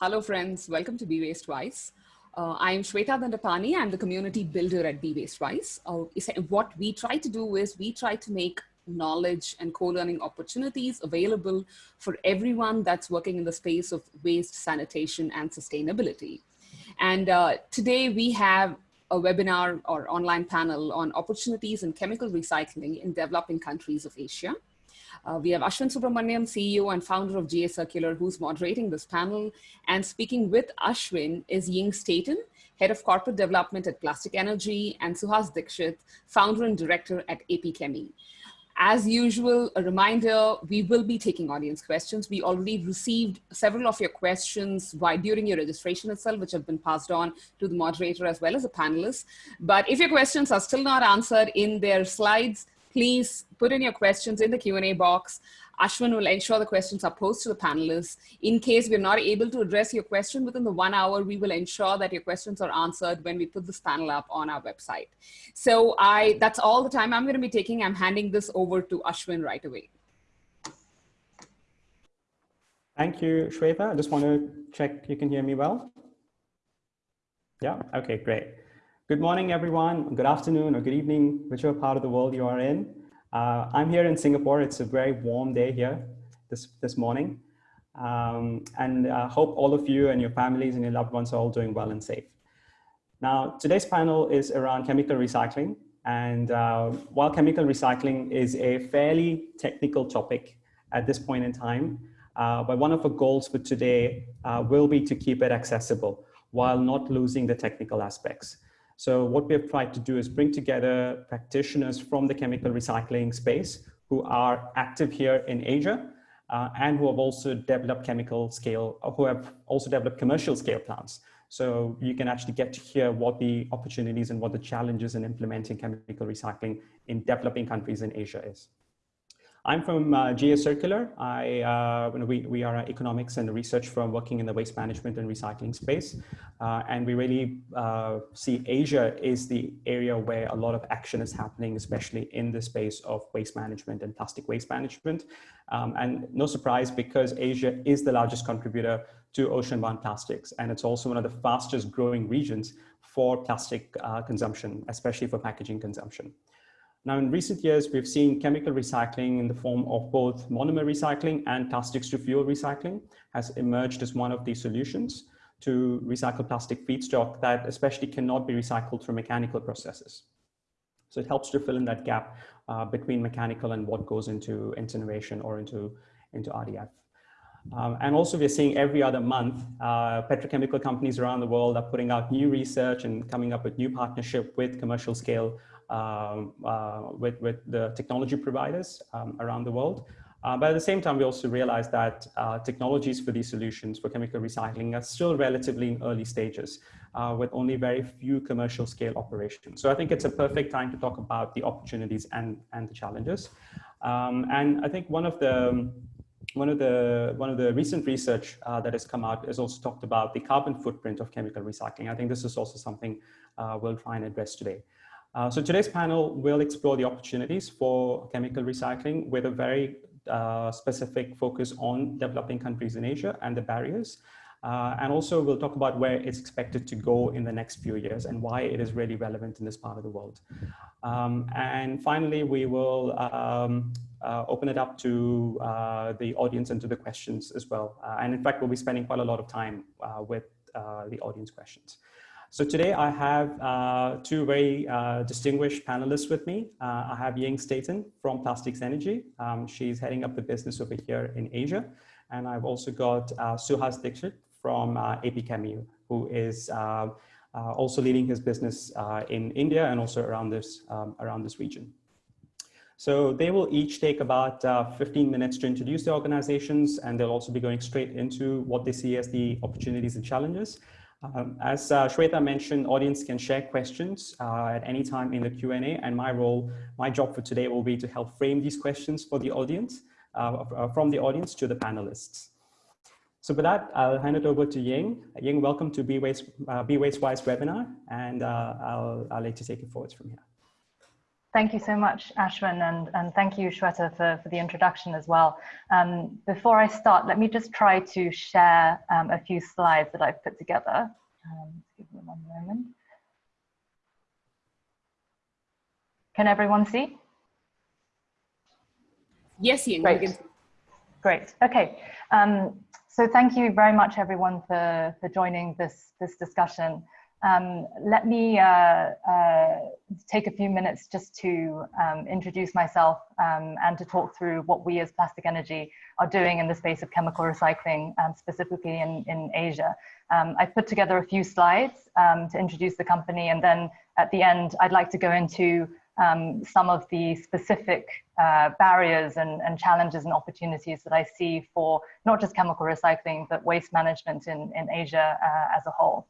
Hello, friends. Welcome to Be Waste Wise. Uh, I'm Shweta Dandapani. I'm the community builder at Be Waste Wise. Uh, what we try to do is we try to make knowledge and co-learning opportunities available for everyone that's working in the space of waste, sanitation, and sustainability. And uh, today we have a webinar or online panel on opportunities in chemical recycling in developing countries of Asia. Uh, we have Ashwin Subramaniam, CEO and founder of GA Circular, who's moderating this panel. And speaking with Ashwin is Ying Staten, Head of Corporate Development at Plastic Energy, and Suhas Dixit, Founder and Director at AP Chemi. As usual, a reminder, we will be taking audience questions. We already received several of your questions by, during your registration itself, which have been passed on to the moderator as well as the panelists. But if your questions are still not answered in their slides, please put in your questions in the Q&A box. Ashwin will ensure the questions are posed to the panelists. In case we're not able to address your question within the one hour, we will ensure that your questions are answered when we put this panel up on our website. So I, that's all the time I'm gonna be taking. I'm handing this over to Ashwin right away. Thank you, Shweta. I just want to check you can hear me well. Yeah, okay, great. Good morning, everyone. Good afternoon or good evening, whichever part of the world you are in. Uh, I'm here in Singapore. It's a very warm day here this, this morning. Um, and I uh, hope all of you and your families and your loved ones are all doing well and safe. Now, today's panel is around chemical recycling. And uh, while chemical recycling is a fairly technical topic at this point in time, uh, but one of the goals for today uh, will be to keep it accessible while not losing the technical aspects. So what we have tried to do is bring together practitioners from the chemical recycling space who are active here in Asia uh, and who have also developed chemical scale, who have also developed commercial scale plants. So you can actually get to hear what the opportunities and what the challenges in implementing chemical recycling in developing countries in Asia is. I'm from uh, GA Circular. I, uh, we, we are an economics and research firm working in the waste management and recycling space. Uh, and we really uh, see Asia is the area where a lot of action is happening, especially in the space of waste management and plastic waste management. Um, and no surprise because Asia is the largest contributor to ocean-bound plastics. And it's also one of the fastest growing regions for plastic uh, consumption, especially for packaging consumption. Now, in recent years, we've seen chemical recycling in the form of both monomer recycling and plastics to fuel recycling has emerged as one of the solutions to recycle plastic feedstock that especially cannot be recycled through mechanical processes. So it helps to fill in that gap uh, between mechanical and what goes into incineration or into, into RDF. Um, and also we're seeing every other month, uh, petrochemical companies around the world are putting out new research and coming up with new partnership with commercial scale with, with the technology providers um, around the world. Uh, but at the same time, we also realize that uh, technologies for these solutions for chemical recycling are still relatively in early stages uh, with only very few commercial scale operations. So I think it's a perfect time to talk about the opportunities and, and the challenges. Um, and I think one of the one of the one of the recent research uh, that has come out has also talked about the carbon footprint of chemical recycling. I think this is also something uh, we'll try and address today. Uh, so today's panel will explore the opportunities for chemical recycling with a very uh, specific focus on developing countries in Asia and the barriers. Uh, and also we'll talk about where it's expected to go in the next few years and why it is really relevant in this part of the world. Um, and finally, we will um, uh, open it up to uh, the audience and to the questions as well. Uh, and in fact, we'll be spending quite a lot of time uh, with the audience questions. So today I have uh, two very uh, distinguished panelists with me. Uh, I have Ying Staten from Plastics Energy. Um, she's heading up the business over here in Asia. And I've also got uh, Suhas Dixit from uh, AP Chemi, who is uh, also leading his business in India and also around this, um, around this region. So they will each take about 15 minutes to introduce the organizations and they'll also be going straight into what they see as the opportunities and challenges. Um, as uh, Shweta mentioned, audience can share questions uh, at any time in the Q&A and my role, my job for today will be to help frame these questions for the audience, uh, uh from the audience to the panelists. So with that, I'll hand it over to Ying. Ying, welcome to B-Waste, uh, Wise webinar, and uh, I'll, I'll let you take it forwards from here. Thank you so much, Ashwin, and, and thank you, Shweta, for, for the introduction as well. Um, before I start, let me just try to share um, a few slides that I've put together. Um, give me one moment. Can everyone see? Yes, Ian. Great. Great. Okay. Um, so thank you very much, everyone, for, for joining this, this discussion. Um, let me uh, uh, take a few minutes just to um, introduce myself um, and to talk through what we as Plastic Energy are doing in the space of chemical recycling, um, specifically in, in Asia. Um, I've put together a few slides um, to introduce the company and then at the end I'd like to go into some of the specific uh, barriers and, and challenges and opportunities that I see for not just chemical recycling but waste management in, in Asia uh, as a whole.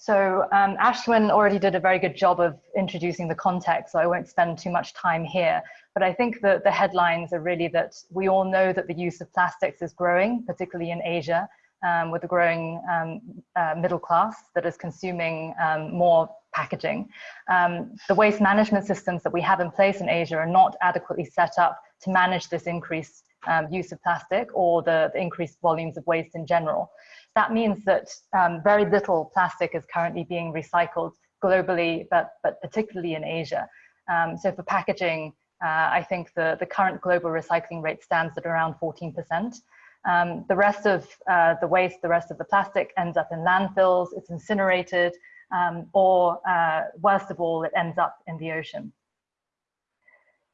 So um, Ashwin already did a very good job of introducing the context, so I won't spend too much time here. But I think that the headlines are really that we all know that the use of plastics is growing, particularly in Asia, um, with the growing um, uh, middle class that is consuming um, more packaging. Um, the waste management systems that we have in place in Asia are not adequately set up to manage this increased um, use of plastic or the, the increased volumes of waste in general. That means that um, very little plastic is currently being recycled globally, but, but particularly in Asia. Um, so for packaging, uh, I think the, the current global recycling rate stands at around 14%. Um, the rest of uh, the waste, the rest of the plastic ends up in landfills, it's incinerated, um, or uh, worst of all, it ends up in the ocean.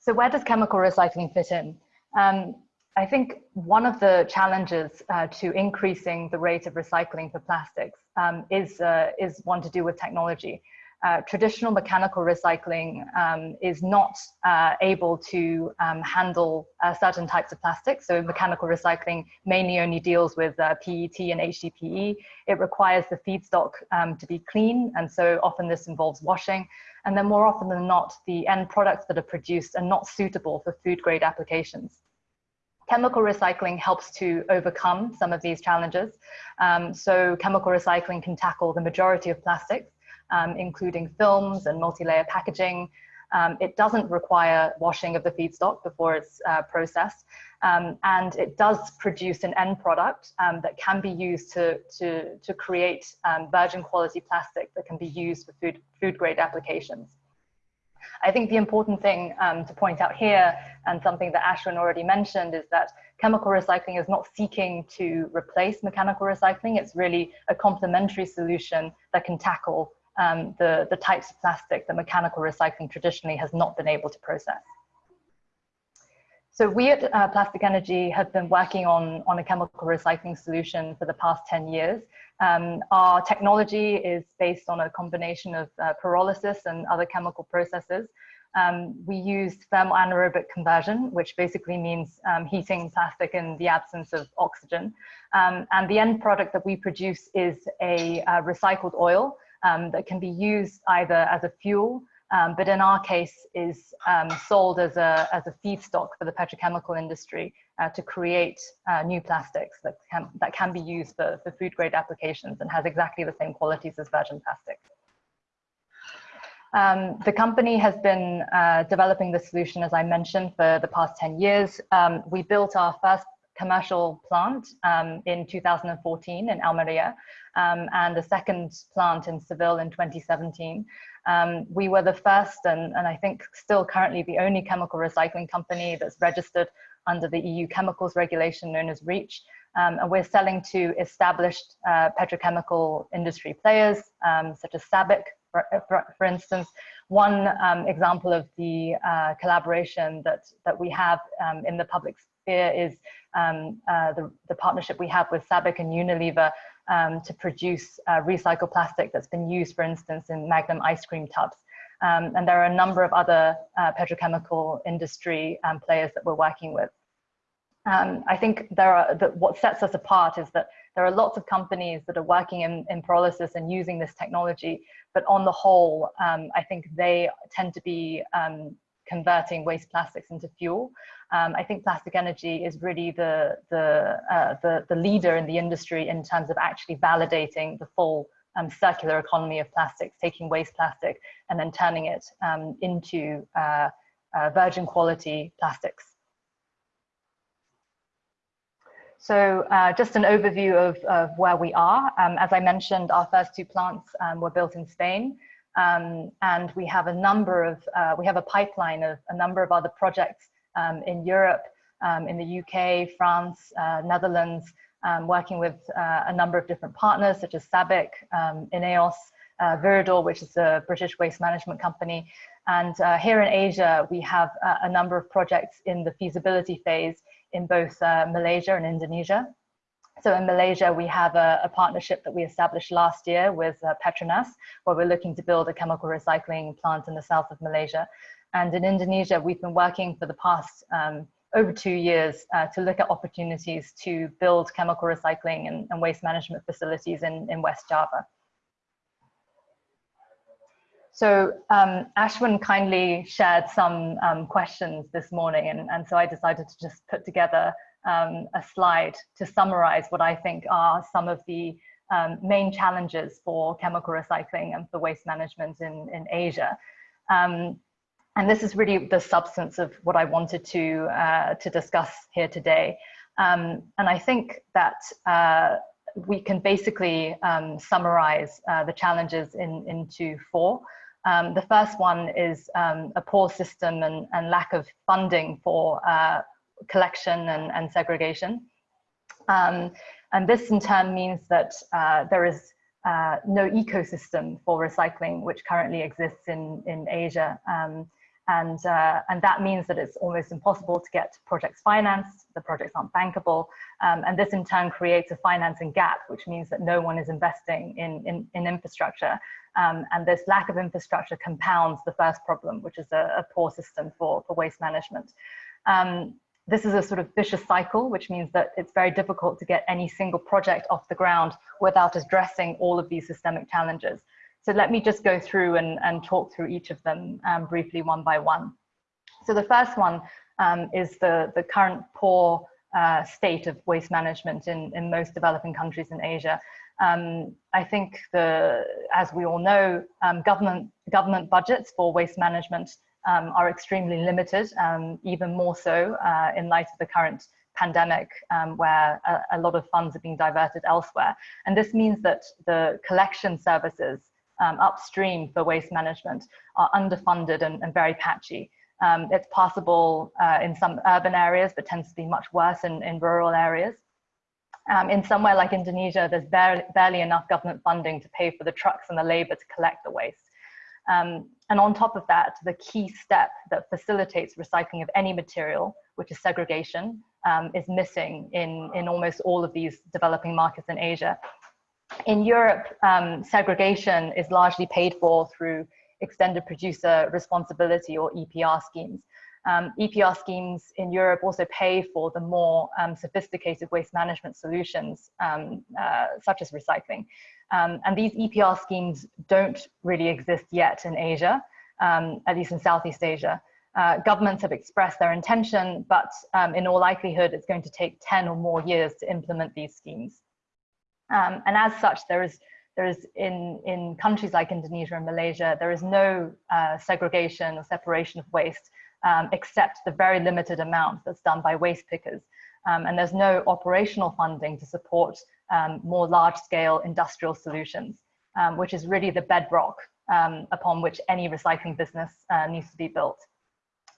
So where does chemical recycling fit in? Um, I think one of the challenges uh, to increasing the rate of recycling for plastics um, is, uh, is one to do with technology. Uh, traditional mechanical recycling um, is not uh, able to um, handle uh, certain types of plastics. So mechanical recycling mainly only deals with uh, PET and HDPE. It requires the feedstock um, to be clean. And so often this involves washing. And then more often than not, the end products that are produced are not suitable for food grade applications. Chemical recycling helps to overcome some of these challenges. Um, so chemical recycling can tackle the majority of plastics, um, including films and multi-layer packaging. Um, it doesn't require washing of the feedstock before it's uh, processed. Um, and it does produce an end product um, that can be used to, to, to create um, virgin quality plastic that can be used for food, food grade applications. I think the important thing um, to point out here, and something that Ashwin already mentioned, is that chemical recycling is not seeking to replace mechanical recycling. It's really a complementary solution that can tackle um, the, the types of plastic that mechanical recycling traditionally has not been able to process. So we at uh, Plastic Energy have been working on, on a chemical recycling solution for the past 10 years. Um, our technology is based on a combination of uh, pyrolysis and other chemical processes. Um, we use thermal anaerobic conversion, which basically means um, heating plastic in the absence of oxygen. Um, and the end product that we produce is a uh, recycled oil um, that can be used either as a fuel um, but in our case is um, sold as a, as a feedstock for the petrochemical industry uh, to create uh, new plastics that can, that can be used for, for food grade applications and has exactly the same qualities as virgin plastic. Um, the company has been uh, developing the solution, as I mentioned, for the past 10 years. Um, we built our first commercial plant um, in 2014 in Almeria um, and a second plant in Seville in 2017. Um, we were the first and, and I think still currently the only chemical recycling company that's registered under the EU chemicals regulation known as REACH. Um, and we're selling to established uh, petrochemical industry players um, such as SABIC, for, for, for instance. One um, example of the uh, collaboration that, that we have um, in the public sphere is um, uh, the, the partnership we have with SABIC and Unilever um, to produce uh, recycled plastic that's been used, for instance, in Magnum ice cream tubs. Um, and there are a number of other uh, petrochemical industry um, players that we're working with. Um, I think there are the, what sets us apart is that there are lots of companies that are working in, in pyrolysis and using this technology, but on the whole, um, I think they tend to be um, converting waste plastics into fuel. Um, I think plastic energy is really the, the, uh, the, the, leader in the industry in terms of actually validating the full um, circular economy of plastics, taking waste plastic and then turning it um, into uh, uh, virgin quality plastics. So uh, just an overview of, of where we are. Um, as I mentioned, our first two plants um, were built in Spain. Um, and we have a number of, uh, we have a pipeline of a number of other projects um, in Europe, um, in the UK, France, uh, Netherlands, um, working with uh, a number of different partners such as SABIC, Ineos, uh, Viridor, which is a British waste management company. And uh, here in Asia, we have a number of projects in the feasibility phase in both uh, Malaysia and Indonesia. So in Malaysia, we have a, a, partnership that we established last year with uh, Petronas, where we're looking to build a chemical recycling plant in the south of Malaysia. And in Indonesia, we've been working for the past um, over two years uh, to look at opportunities to build chemical recycling and, and waste management facilities in, in West Java. So um, Ashwin kindly shared some um, questions this morning, and, and so I decided to just put together um, a slide to summarize what I think are some of the um, main challenges for chemical recycling and for waste management in, in Asia. Um, and this is really the substance of what I wanted to, uh, to discuss here today. Um, and I think that uh, we can basically summarize uh, the challenges in, into four. Um, the first one is um, a poor system and, and, lack of funding for uh, collection and, and segregation. Um, and this in turn means that uh, there is uh, no ecosystem for recycling, which currently exists in, in Asia. Um, and, uh, and that means that it's almost impossible to get projects financed, the projects aren't bankable, um, and this in turn creates a financing gap, which means that no one is investing in, in, in infrastructure. Um, and this lack of infrastructure compounds the first problem, which is a, a poor system for, for waste management. Um, this is a sort of vicious cycle, which means that it's very difficult to get any single project off the ground without addressing all of these systemic challenges. So let me just go through and, and talk through each of them um, briefly one by one. So the first one um, is the, the current poor uh, state of waste management in, in most developing countries in Asia. Um, I think the, as we all know, um, government, government budgets for waste management um, are extremely limited, um, even more so uh, in light of the current pandemic um, where a, a, lot of funds are being diverted elsewhere. And this means that the collection services um, upstream for waste management are underfunded and, and very patchy. Um, it's possible uh, in some urban areas, but tends to be much worse in, in rural areas. Um, in somewhere like Indonesia, there's barely, barely, enough government funding to pay for the trucks and the labor to collect the waste. Um, and on top of that, the key step that facilitates recycling of any material, which is segregation, um, is missing in, in almost all of these developing markets in Asia. In Europe, um, segregation is largely paid for through extended producer responsibility or EPR schemes. Um, EPR schemes in Europe also pay for the more um, sophisticated waste management solutions, um, uh, such as recycling. Um, and these EPR schemes don't really exist yet in Asia, um, at least in Southeast Asia. Uh, governments have expressed their intention, but um, in all likelihood, it's going to take 10 or more years to implement these schemes. and as such, there is there is in, in countries like Indonesia and Malaysia, there is no uh, segregation or separation of waste um, except the very limited amount that's done by waste pickers. Um, and there's no operational funding to support um, more large scale industrial solutions, um, which is really the bedrock um, upon which any recycling business uh, needs to be built.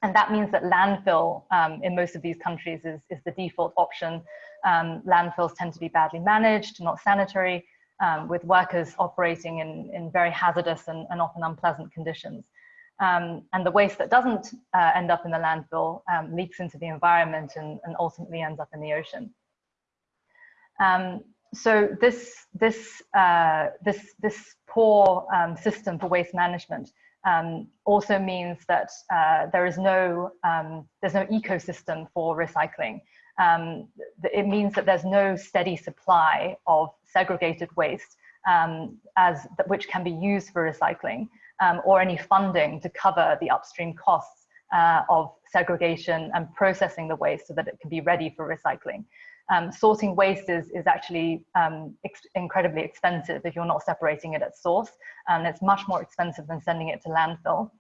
And that means that landfill um, in most of these countries is, is the default option. landfills tend to be badly managed, not sanitary, with workers operating in, in very hazardous and, and often unpleasant conditions. Um, and the waste that doesn't uh, end up in the landfill um, leaks into the environment and, and, ultimately ends up in the ocean. Um, so this, this, uh, this, this poor um, system for waste management um, also means that uh, there is no, um, there's no ecosystem for recycling. it means that there's no steady supply of segregated waste as, which can be used for recycling um, or any funding to cover the upstream costs uh, of segregation and processing the waste so that it can be ready for recycling. Um, sorting waste is, is actually um, ex incredibly expensive if you're not separating it at source, and it's much more expensive than sending it to landfill.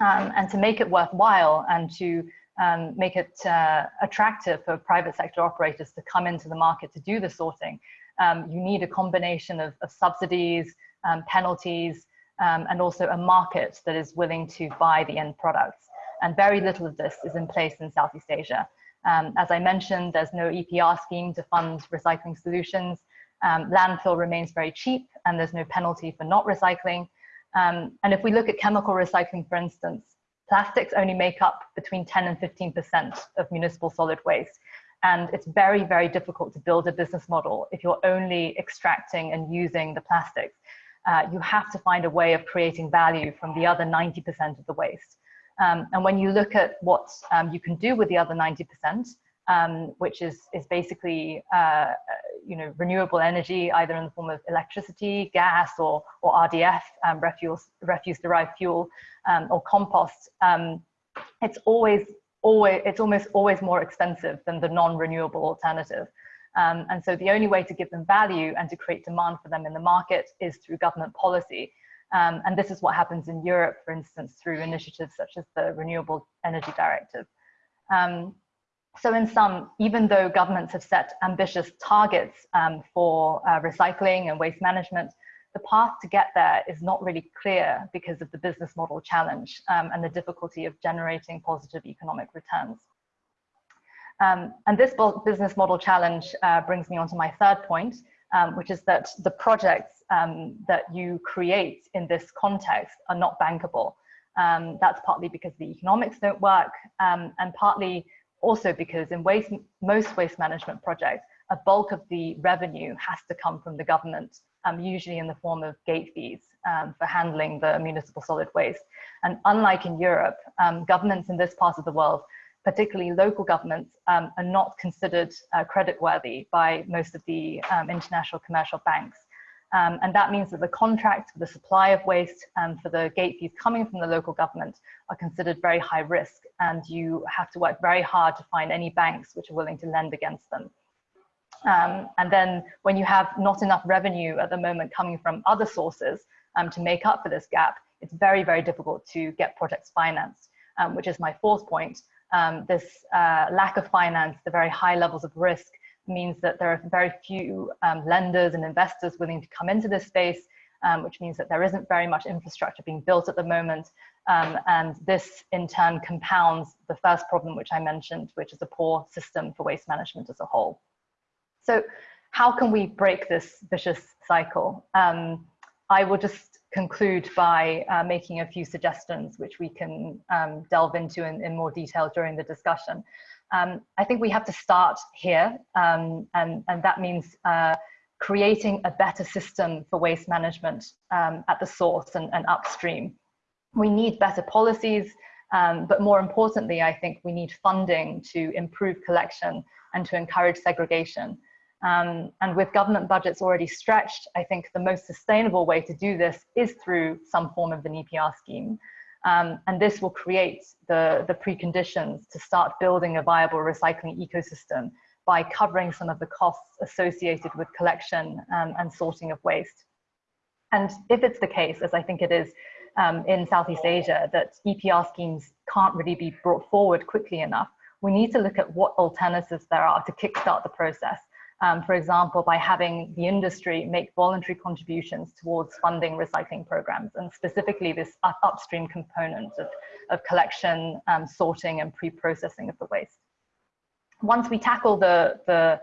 Um, and to make it worthwhile and to um, make it uh, attractive for private sector operators to come into the market to do the sorting, um, you need a combination of, of subsidies, um, penalties, and also a market that is willing to buy the end products. And very little of this is in place in Southeast Asia. Um, as I mentioned, there's no EPR scheme to fund recycling solutions. Um, landfill remains very cheap and there's no penalty for not recycling. Um, and if we look at chemical recycling, for instance, plastics only make up between 10 and 15% of municipal solid waste. And it's very, very difficult to build a business model if you're only extracting and using the plastics. Uh, you have to find a way of creating value from the other 90% of the waste. Um, and when you look at what um, you can do with the other 90%, um, which is, is basically uh, you know, renewable energy, either in the form of electricity, gas, or, or RDF, um, refuse, refuse-derived fuel, um, or compost, um, it's always, always, it's almost always more expensive than the non-renewable alternative. Um, and so the only way to give them value and to create demand for them in the market is through government policy. Um, and this is what happens in Europe, for instance, through initiatives such as the Renewable Energy Directive. Um, so in sum, even though governments have set ambitious targets um, for uh, recycling and waste management, the path to get there is not really clear because of the business model challenge um, and the difficulty of generating positive economic returns. Um, and this business model challenge uh, brings me on to my third point, um, which is that the projects um, that you create in this context are not bankable. Um, that's partly because the economics don't work um, and partly also because in waste, most waste management projects, a bulk of the revenue has to come from the government, um, usually in the form of gate fees for handling the municipal solid waste. And unlike in Europe, governments in this part of the world particularly local governments, um, are not considered uh, creditworthy by most of the um, international commercial banks. Um, and that means that the contracts for the supply of waste and for the gate fees coming from the local government are considered very high risk and you have to work very hard to find any banks which are willing to lend against them. Um, and then when you have not enough revenue at the moment coming from other sources um, to make up for this gap, it's very, very difficult to get projects financed, um, which is my fourth point, um, this uh, lack of finance, the very high levels of risk means that there are very few um, lenders and investors willing to come into this space, um, which means that there isn't very much infrastructure being built at the moment. Um, and this in turn compounds the first problem, which I mentioned, which is a poor system for waste management as a whole. So how can we break this vicious cycle? Um, I will just conclude by uh, making a few suggestions, which we can um, delve into in, in, more detail during the discussion. Um, I think we have to start here, um, and, and that means uh, creating a better system for waste management um, at the source and, and, upstream. We need better policies, um, but more importantly, I think we need funding to improve collection and to encourage segregation. Um, and with government budgets already stretched, I think the most sustainable way to do this is through some form of an EPR scheme. Um, and this will create the, the preconditions to start building a viable recycling ecosystem by covering some of the costs associated with collection um, and sorting of waste. And if it's the case, as I think it is um, in Southeast Asia, that EPR schemes can't really be brought forward quickly enough, we need to look at what alternatives there are to kickstart the process um, for example, by having the industry make voluntary contributions towards funding recycling programs, and specifically this up upstream component of, of collection, um, sorting, and pre-processing of the waste. Once we tackle the, the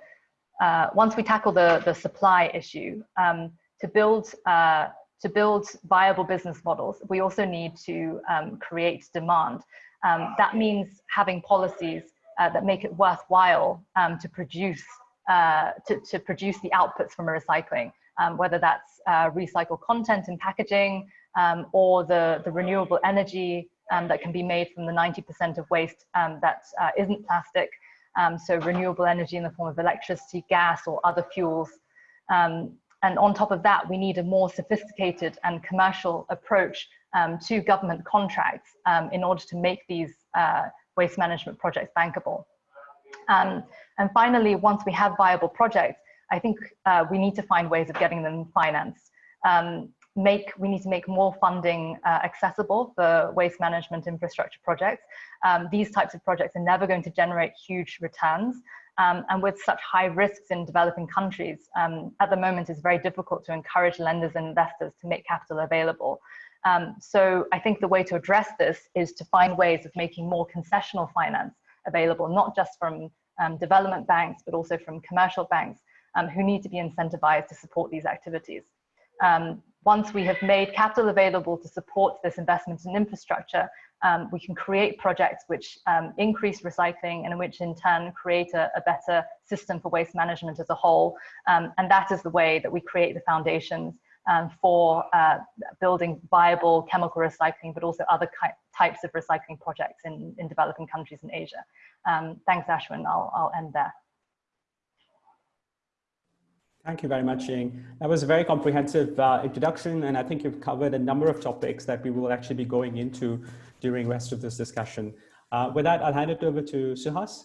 uh, once we tackle the, the supply issue, um, to build uh, to build viable business models, we also need to um, create demand. Um, that means having policies uh, that make it worthwhile um, to produce uh, to, to produce the outputs from a recycling, um, whether that's uh, recycled content and packaging um, or the, the renewable energy um, that can be made from the 90% of waste um, that uh, not plastic. Um, so renewable energy in the form of electricity, gas, or other fuels. Um, and on top of that, we need a more sophisticated and commercial approach to government contracts in order to make these uh, waste management projects bankable. Um, and finally, once we have viable projects, I think uh, we need to find ways of getting them financed. Um, make we need to make more funding uh, accessible for waste management infrastructure projects. Um, these types of projects are never going to generate huge returns. Um, and with such high risks in developing countries, um, at the moment it's very difficult to encourage lenders and investors to make capital available. Um, so I think the way to address this is to find ways of making more concessional finance available, not just from um, development banks, but also from commercial banks um, who need to be incentivized to support these activities. Um, once we have made capital available to support this investment in infrastructure, um, we can create projects which um, increase recycling and which in turn create a, a, better system for waste management as a whole. Um, and that is the way that we create the foundations um, for uh, building viable chemical recycling, but also other types of recycling projects in, in developing countries in Asia. Um, thanks, Ashwin. I'll, I'll end there. Thank you very much, Ying. That was a very comprehensive uh, introduction, and I think you've covered a number of topics that we will actually be going into during the rest of this discussion. Uh, with that, I'll hand it over to Suhas.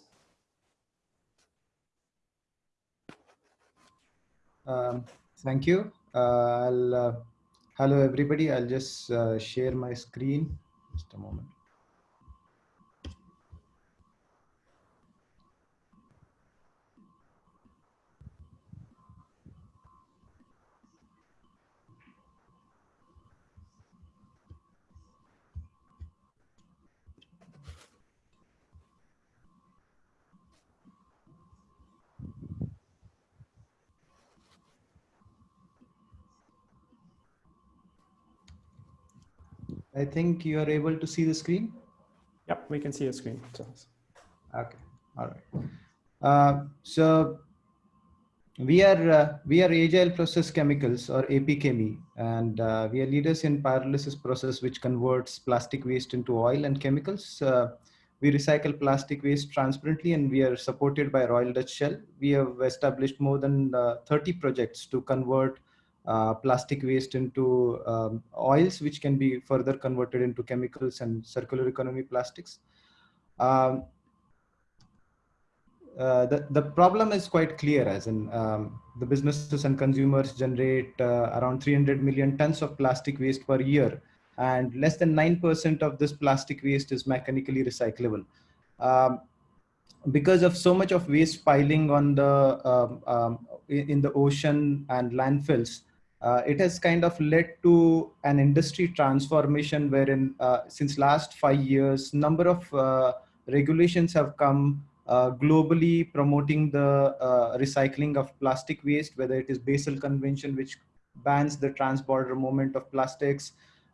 Um, thank you. I'll, uh, hello, everybody. I'll just uh, share my screen. Just a moment. I think you are able to see the screen. Yep, we can see the screen. Okay, all right. Uh, so we are uh, we are agile process chemicals or APChemi, and uh, we are leaders in pyrolysis process which converts plastic waste into oil and chemicals. Uh, we recycle plastic waste transparently, and we are supported by Royal Dutch Shell. We have established more than uh, 30 projects to convert uh, plastic waste into um, oils, which can be further converted into chemicals and circular economy plastics. Um, uh, the, the problem is quite clear as in um, the businesses and consumers generate uh, around 300 million tons of plastic waste per year and less than 9% of this plastic waste is mechanically recyclable. Um, because of so much of waste piling on the um, um, in the ocean and landfills, uh, it has kind of led to an industry transformation wherein uh, since last five years, number of uh, regulations have come uh, globally promoting the uh, recycling of plastic waste, whether it is Basel Convention, which bans the trans-border movement of plastics,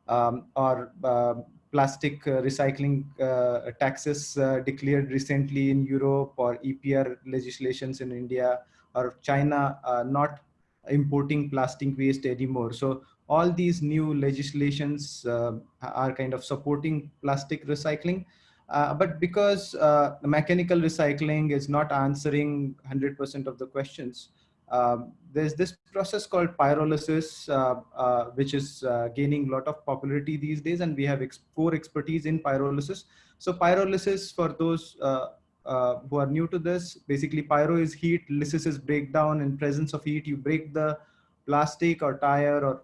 um, or uh, plastic recycling taxes declared recently in Europe, or EPR legislations in India, or China not importing plastic waste anymore. So all these new legislations uh, are kind of supporting plastic recycling. Uh, but because uh, mechanical recycling is not answering 100% of the questions, um, there's this process called pyrolysis, uh, uh, which is uh, gaining a lot of popularity these days, and we have ex core expertise in pyrolysis. So pyrolysis, for those uh, who are new to this, basically pyro is heat, lysis is breakdown. In presence of heat, you break the plastic or tire or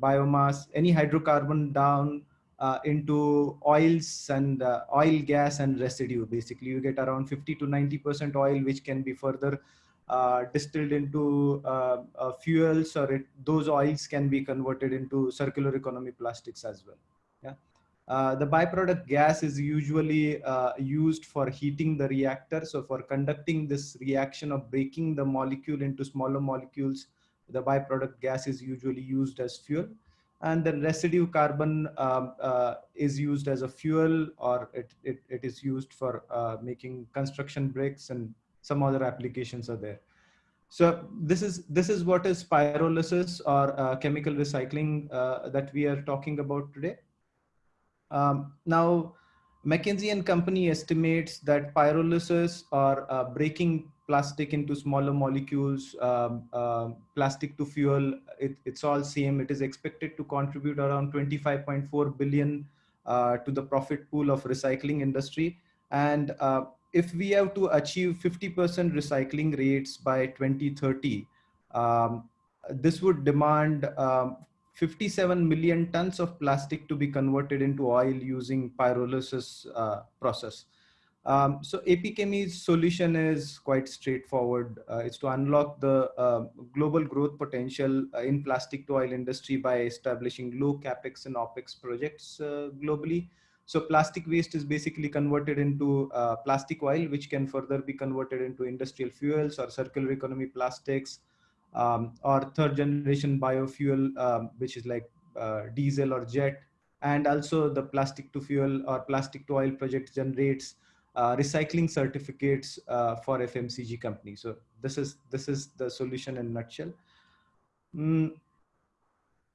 biomass, any hydrocarbon down uh, into oils and uh, oil, gas and residue. Basically, you get around 50 to 90% oil, which can be further uh, distilled into uh, fuels or it, those oils can be converted into circular economy plastics as well. Uh, the byproduct gas is usually uh, used for heating the reactor. So for conducting this reaction of breaking the molecule into smaller molecules, the byproduct gas is usually used as fuel. And the residue carbon um, uh, is used as a fuel or it, it, it is used for uh, making construction bricks and some other applications are there. So this is this is what is pyrolysis or uh, chemical recycling that we are talking about today. Um, now, McKinsey and Company estimates that pyrolysis or uh, breaking plastic into smaller molecules, uh, plastic to fuel, it, it's all same. It is expected to contribute around 25.4 billion uh, to the profit pool of recycling industry. And uh, if we have to achieve 50% recycling rates by 2030, um, this would demand um, 57 million tons of plastic to be converted into oil using pyrolysis uh, process. Um, so AP Chemi's solution is quite straightforward. Uh, it's to unlock the uh, global growth potential uh, in plastic to oil industry by establishing low capex and opex projects uh, globally. So plastic waste is basically converted into uh, plastic oil, which can further be converted into industrial fuels or circular economy plastics, um, or third generation biofuel, um, which is like uh, diesel or jet. And also the plastic to fuel or plastic to oil project generates uh, recycling certificates uh, for FMCG companies. So this is this is the solution in nutshell. Mm.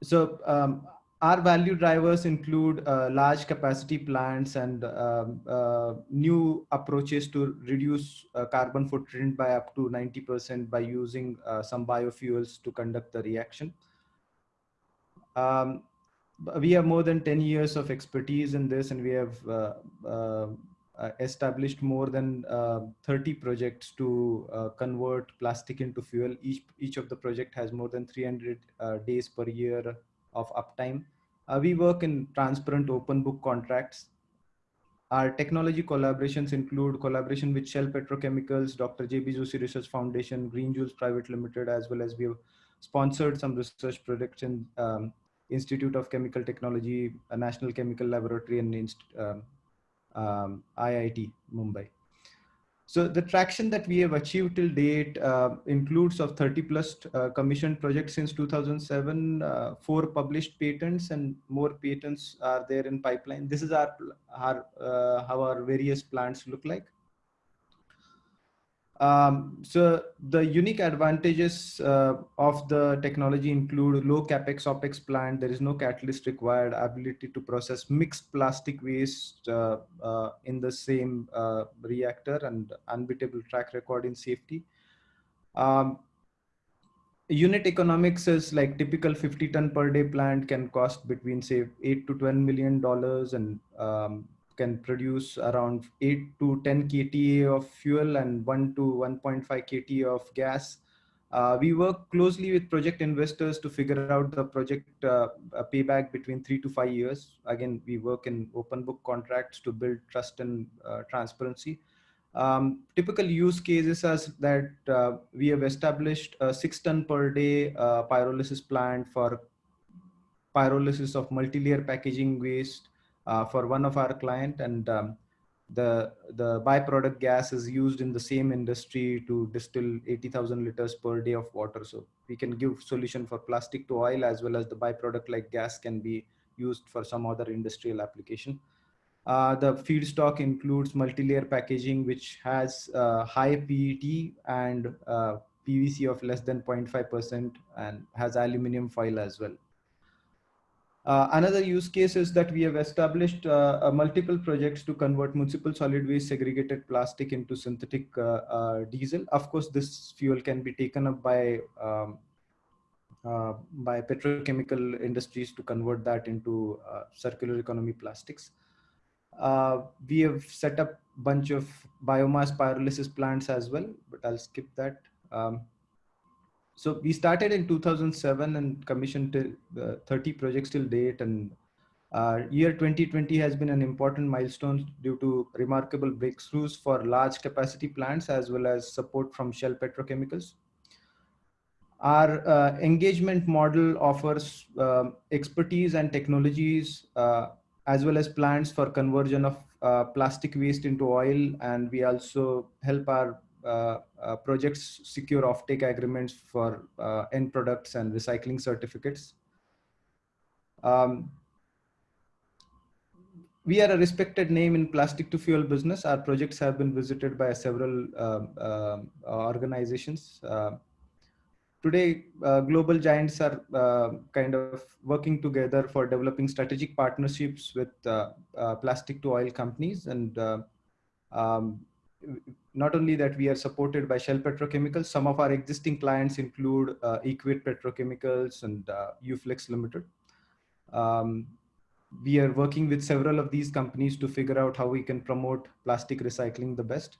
So um, our value drivers include uh, large capacity plants and um, uh, new approaches to reduce uh, carbon footprint by up to 90% by using uh, some biofuels to conduct the reaction. Um, we have more than 10 years of expertise in this and we have uh, uh, established more than 30 projects to convert plastic into fuel. Each, each of the project has more than 300 days per year of uptime. Uh, we work in transparent open book contracts. Our technology collaborations include collaboration with Shell Petrochemicals, Dr. J.B. Joshi Research Foundation, Green Jules Private Limited, as well as we have sponsored some research projects in um, Institute of Chemical Technology, National Chemical Laboratory, and um, um, IIT Mumbai. So the traction that we have achieved till date uh, includes of 30 plus uh, commissioned projects since 2007, uh, four published patents and more patents are there in pipeline. This is our, our uh, how our various plants look like. Um, so the unique advantages uh, of the technology include low capex opex plant. There is no catalyst required. Ability to process mixed plastic waste uh, uh, in the same uh, reactor and unbeatable track record in safety. Um, unit economics is like typical 50 ton per day plant can cost between say 8 to 12 million dollars and um, can produce around 8 to 10 kTA of fuel and 1 to 1.5 kT of gas. Uh, we work closely with project investors to figure out the project uh, payback between three to five years. Again, we work in open book contracts to build trust and uh, transparency. Um, typical use cases as that uh, we have established a six ton per day uh, pyrolysis plant for pyrolysis of multi-layer packaging waste uh, for one of our client and um, the the byproduct gas is used in the same industry to distill 80,000 liters per day of water. So we can give solution for plastic to oil as well as the byproduct like gas can be used for some other industrial application. Uh, the feedstock includes multi-layer packaging, which has uh, high PET and uh, PVC of less than 0.5% and has aluminum foil as well. Uh, another use case is that we have established uh, multiple projects to convert municipal solid waste segregated plastic into synthetic uh, uh diesel. Of course, this fuel can be taken up by um, uh, by petrochemical industries to convert that into uh, circular economy plastics. we have set up a bunch of biomass pyrolysis plants as well, but I'll skip that. Um, so we started in 2007 and commissioned uh, 30 projects till date and uh, year 2020 has been an important milestone due to remarkable breakthroughs for large capacity plants as well as support from Shell Petrochemicals. Our uh, engagement model offers uh, expertise and technologies uh, as well as plans for conversion of uh, plastic waste into oil and we also help our projects secure offtake agreements for uh, end products and recycling certificates. Um, we are a respected name in plastic to fuel business. Our projects have been visited by several uh, uh, organizations. Uh, today, global giants are kind of working together for developing strategic partnerships with plastic to oil companies. And um, not only that we are supported by Shell Petrochemicals, some of our existing clients include uh, Equate Petrochemicals and uh, Uflex Limited. Um, we are working with several of these companies to figure out how we can promote plastic recycling the best.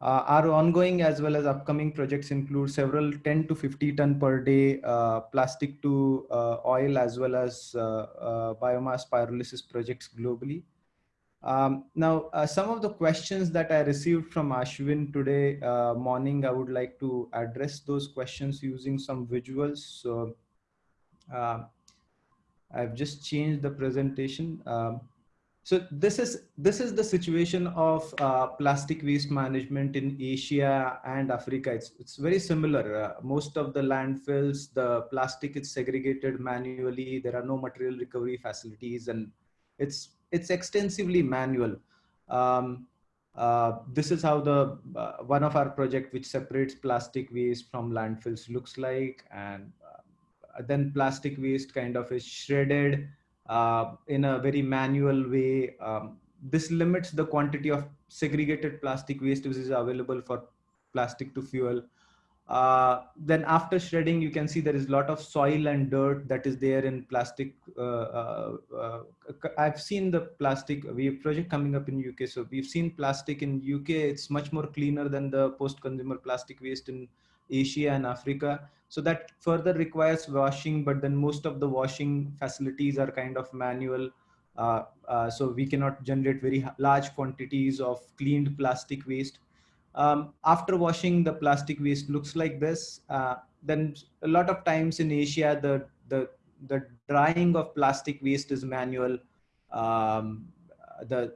Uh, our ongoing as well as upcoming projects include several 10 to 50 ton per day uh, plastic to uh, oil as well as uh, uh, biomass pyrolysis projects globally. Um, now, uh, some of the questions that I received from Ashwin today morning, I would like to address those questions using some visuals. So I've just changed the presentation. Um, so this is this is the situation of uh, plastic waste management in Asia and Africa. It's it's very similar. Uh, most of the landfills, the plastic is segregated manually. There are no material recovery facilities, and it's it's extensively manual. Um, uh, this is how the uh, one of our project which separates plastic waste from landfills looks like, and uh, then plastic waste kind of is shredded uh, in a very manual way. Um, this limits the quantity of segregated plastic waste which is available for plastic to fuel. Uh, then after shredding, you can see there is a lot of soil and dirt that is there in plastic. Uh, uh, uh I've seen the plastic, we have project coming up in UK. So we've seen plastic in UK. It's much more cleaner than the post-consumer plastic waste in Asia and Africa. So that further requires washing, but then most of the washing facilities are kind of manual. Uh, uh, so we cannot generate very large quantities of cleaned plastic waste. Um, after washing, the plastic waste looks like this. Uh, then a lot of times in Asia, the, the, the drying of plastic waste is manual. Um, the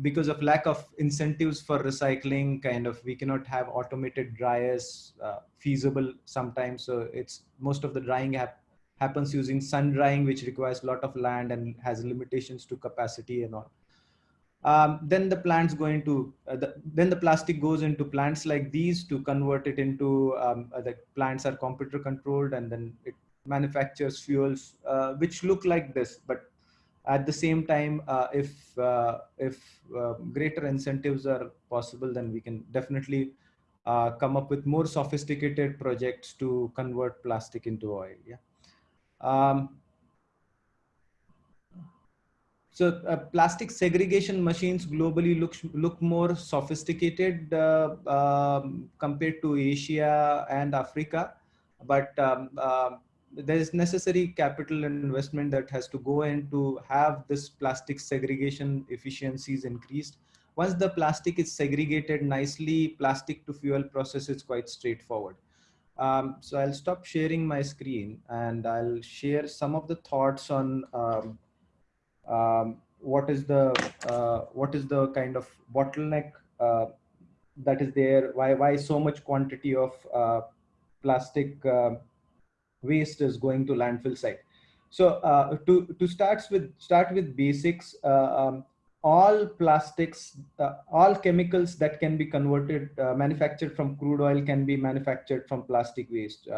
because of lack of incentives for recycling kind of we cannot have automated dryers uh, feasible sometimes so it's most of the drying hap happens using sun drying which requires a lot of land and has limitations to capacity and all um, then the plants go into uh, the, then the plastic goes into plants like these to convert it into um, uh, the plants are computer controlled and then it manufactures fuels uh, which look like this but at the same time, uh, if uh, if uh, greater incentives are possible, then we can definitely come up with more sophisticated projects to convert plastic into oil. Yeah. Um, so uh, plastic segregation machines globally look look more sophisticated uh, um, compared to Asia and Africa, but um, there is necessary capital investment that has to go in to have this plastic segregation efficiencies increased. Once the plastic is segregated nicely, plastic to fuel process is quite straightforward. Um, so I'll stop sharing my screen and I'll share some of the thoughts on um, um, what is the uh, what is the kind of bottleneck uh, that is there. Why why so much quantity of uh, plastic uh, waste is going to landfill site. So uh, to, to start with, start with basics, uh, um, all plastics, all chemicals that can be converted, manufactured from crude oil can be manufactured from plastic waste.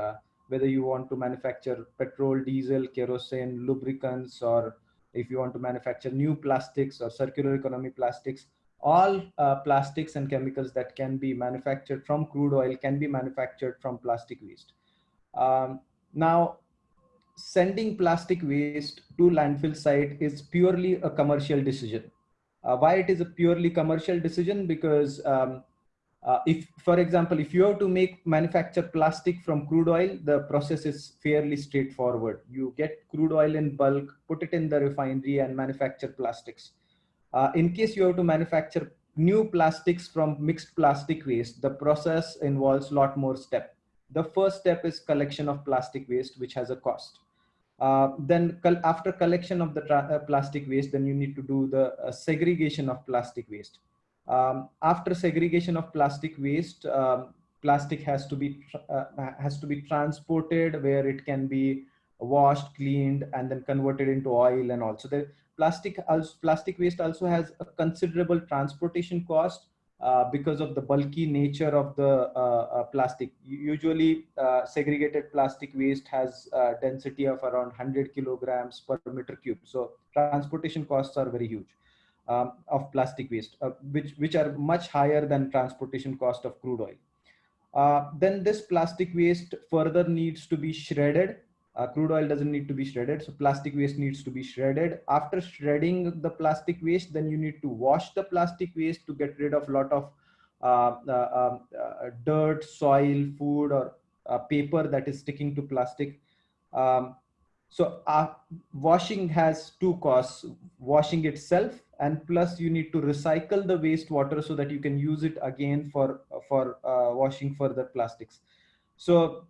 Whether you want to manufacture petrol, diesel, kerosene, lubricants, or if you want to manufacture new plastics or circular economy plastics, all uh, plastics and chemicals that can be manufactured from crude oil can be manufactured from plastic waste. Um, now, sending plastic waste to landfill site is purely a commercial decision. Uh, why it is a purely commercial decision? Because um, uh, if, for example, if you have to make manufacture plastic from crude oil, the process is fairly straightforward. You get crude oil in bulk, put it in the refinery and manufacture plastics. Uh, in case you have to manufacture new plastics from mixed plastic waste, the process involves a lot more steps the first step is collection of plastic waste, which has a cost. Uh, then after collection of the uh, plastic waste, then you need to do the uh, segregation of plastic waste. Um, after segregation of plastic waste, um, plastic has to be uh, has to be transported where it can be washed, cleaned, and then converted into oil and also the plastic also, plastic waste also has a considerable transportation cost uh, because of the bulky nature of the uh, uh, plastic. Usually uh, segregated plastic waste has density of around 100 kilograms per meter cube. So transportation costs are very huge um, of plastic waste, which, which are much higher than transportation cost of crude oil. then this plastic waste further needs to be shredded uh, crude oil doesn't need to be shredded so plastic waste needs to be shredded after shredding the plastic waste then you need to wash the plastic waste to get rid of a lot of uh, uh, um, uh, dirt, soil, food, or paper that is sticking to plastic. Um, so washing has two costs, washing itself and plus you need to recycle the wastewater so that you can use it again for, for washing further plastics. So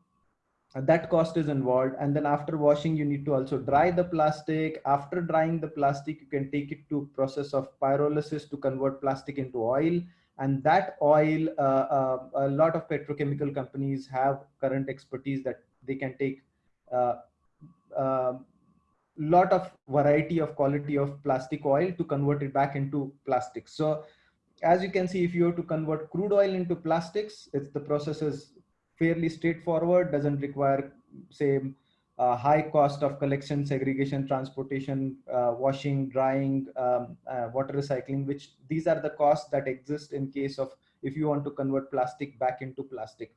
that cost is involved. And then after washing you need to also dry the plastic. After drying the plastic you can take it to process of pyrolysis to convert plastic into oil. And that oil uh, uh, a lot of petrochemical companies have current expertise that they can take uh, lot of variety of quality of plastic oil to convert it back into plastics. so as you can see if you have to convert crude oil into plastics it's the process is fairly straightforward, doesn't require, say, uh, high cost of collection, segregation, transportation, uh, washing, drying, um, uh, water recycling, which these are the costs that exist in case of if you want to convert plastic back into plastic.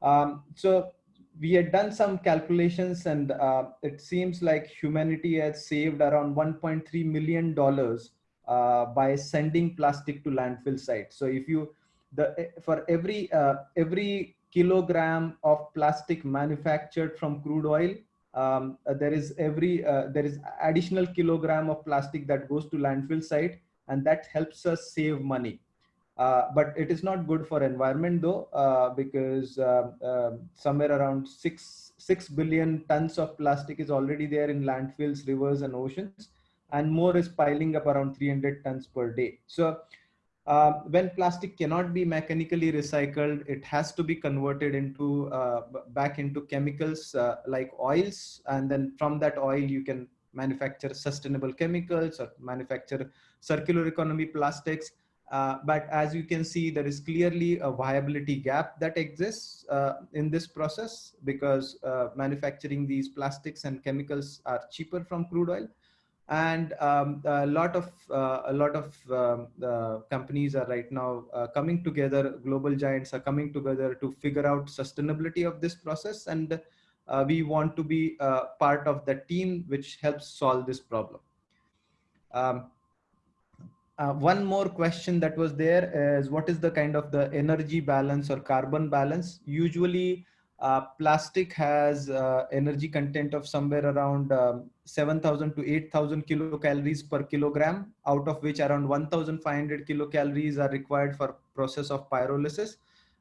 Um, so we had done some calculations and uh, it seems like humanity has saved around 1.3 million dollars uh, by sending plastic to landfill sites. So if you the for every uh, every kilogram of plastic manufactured from crude oil um, uh, there is every uh, there is additional kilogram of plastic that goes to landfill site and that helps us save money uh, but it is not good for environment though uh, because uh, um, somewhere around 6 6 billion tons of plastic is already there in landfills rivers and oceans and more is piling up around 300 tons per day so uh, when plastic cannot be mechanically recycled, it has to be converted into uh, back into chemicals uh, like oils. And then from that oil, you can manufacture sustainable chemicals or manufacture circular economy plastics. Uh, but as you can see, there is clearly a viability gap that exists uh, in this process because uh, manufacturing these plastics and chemicals are cheaper from crude oil. And um, a lot of uh, a lot of um, companies are right now uh, coming together global giants are coming together to figure out sustainability of this process. And we want to be part of the team which helps solve this problem. Um, uh, one more question that was there is what is the kind of the energy balance or carbon balance usually uh, plastic has uh, energy content of somewhere around um, 7,000 to 8,000 kilocalories per kilogram, out of which around 1,500 kilocalories are required for process of pyrolysis.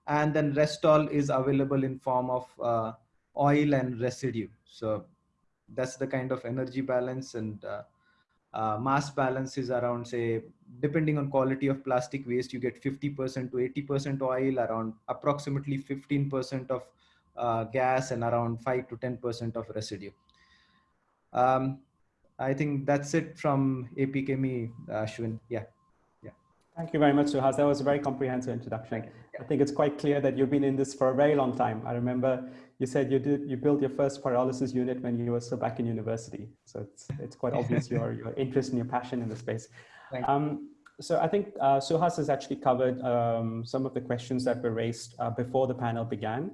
And then rest all is available in form of uh, oil and residue. So that's the kind of energy balance and uh, mass balance is around say, depending on quality of plastic waste, you get 50% to 80% oil, around approximately 15% of uh, gas and around 5 to 10% of residue. Um, I think that's it from AP Chemi, uh, Ashwin. Yeah. Yeah. Thank you very much, Suhas. That was a very comprehensive introduction. I think it's quite clear that you've been in this for a very long time. I remember you said you did you built your first pyrolysis unit when you were still back in university. So it's it's quite obvious your your interest and your passion in the space. Um, so I think uh, Suhas has actually covered um, some of the questions that were raised uh, before the panel began.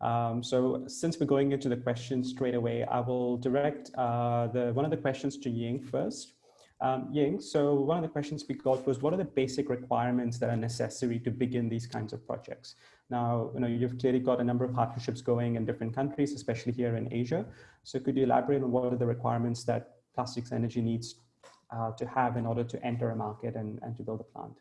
Um, so since we're going into the questions straight away, I will direct uh, the one of the questions to Ying first. Um, Ying, so one of the questions we got was, what are the basic requirements that are necessary to begin these kinds of projects? Now, you know, you've clearly got a number of partnerships going in different countries, especially here in Asia. So could you elaborate on what are the requirements that Plastics Energy needs uh, to have in order to enter a market and, and to build a plant?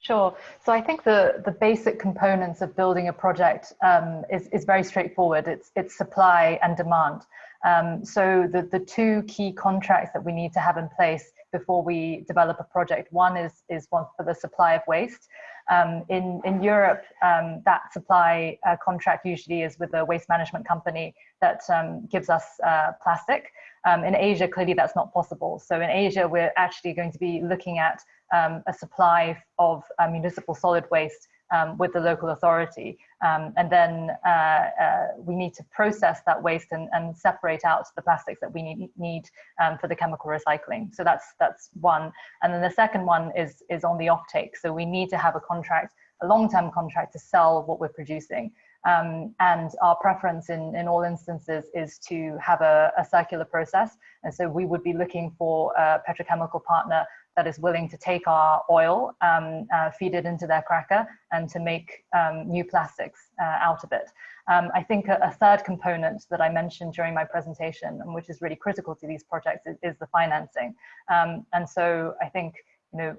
Sure. So I think the, the basic components of building a project um, is, is very straightforward. It's, it's supply and demand. Um, so the, the two key contracts that we need to have in place before we develop a project, one is, is one for the supply of waste. Um, in, in Europe, um, that supply uh, contract usually is with a waste management company that um, gives us uh, plastic. Um, in Asia, clearly that's not possible. So in Asia, we're actually going to be looking at um, a supply of uh, municipal solid waste um, with the local authority. Um, and then uh, uh, we need to process that waste and, and, separate out the plastics that we need, need um, for the chemical recycling. So that's, that's one. And then the second one is, is on the offtake. So we need to have a contract, a long-term contract to sell what we're producing. Um, and our preference in, in all instances is to have a, a, circular process. And so we would be looking for a petrochemical partner that is willing to take our oil, um, uh, feed it into their cracker, and to make um, new plastics uh, out of it. Um, I think a, a, third component that I mentioned during my presentation, and which is really critical to these projects, is, is the financing. Um, and so I think you know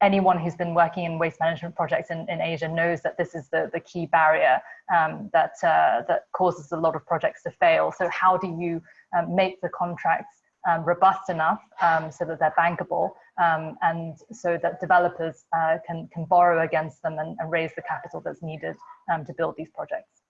anyone who's been working in waste management projects in, in Asia knows that this is the, the key barrier um, that, uh, that causes a lot of projects to fail. So how do you um, make the contracts um, robust enough um, so that they're bankable um, and so that developers uh, can, can borrow against them and, and, raise the capital that's needed um, to build these projects.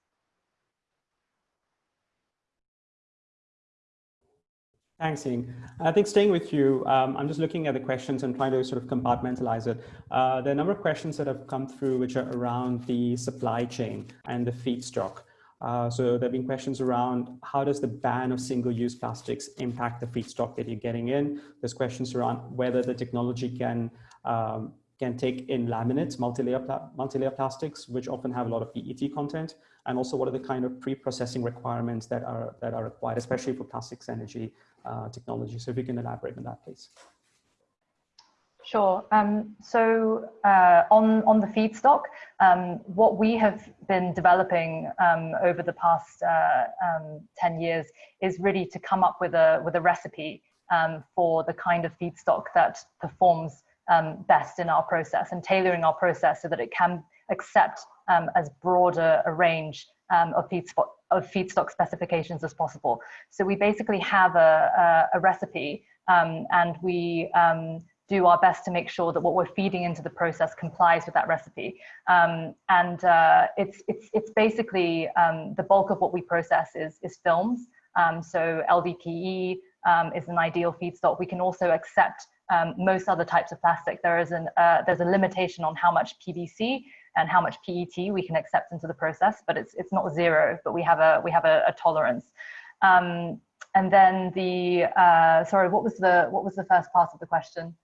Thanks, Ying. I think staying with you, um, I'm just looking at the questions and trying to sort of compartmentalize it. Uh, there are a number of questions that have come through which are around the supply chain and the feedstock. Uh, so there have been questions around how does the ban of single-use plastics impact the feedstock that you're getting in? There's questions around whether the technology can um, can take in laminates, multi-layer multi-layer plastics, which often have a lot of PET content, and also what are the kind of pre-processing requirements that are that are required, especially for plastics energy uh, technology. So if you can elaborate on that, please. Sure. Um, so uh, on, on the feedstock, um, what we have been developing um, over the past uh, um, 10 years is really to come up with a, with a recipe um, for the kind of feedstock that performs um, best in our process and tailoring our process so that it can accept as broader a range of, feedstock, of feedstock specifications as possible. So we basically have a, a, a recipe and we do our best to make sure that what we're feeding into the process complies with that recipe. Um, and uh, it's, it's, it's basically um, the bulk of what we process is, is films. Um, so LDPE um, is an ideal feedstock. We can also accept um, most other types of plastic. There is an, uh, there's a limitation on how much PVC and how much PET we can accept into the process, but it's, it's not zero, but we have a, we have a, a tolerance. Um, and then the, uh, sorry, what was the, what was the first part of the question?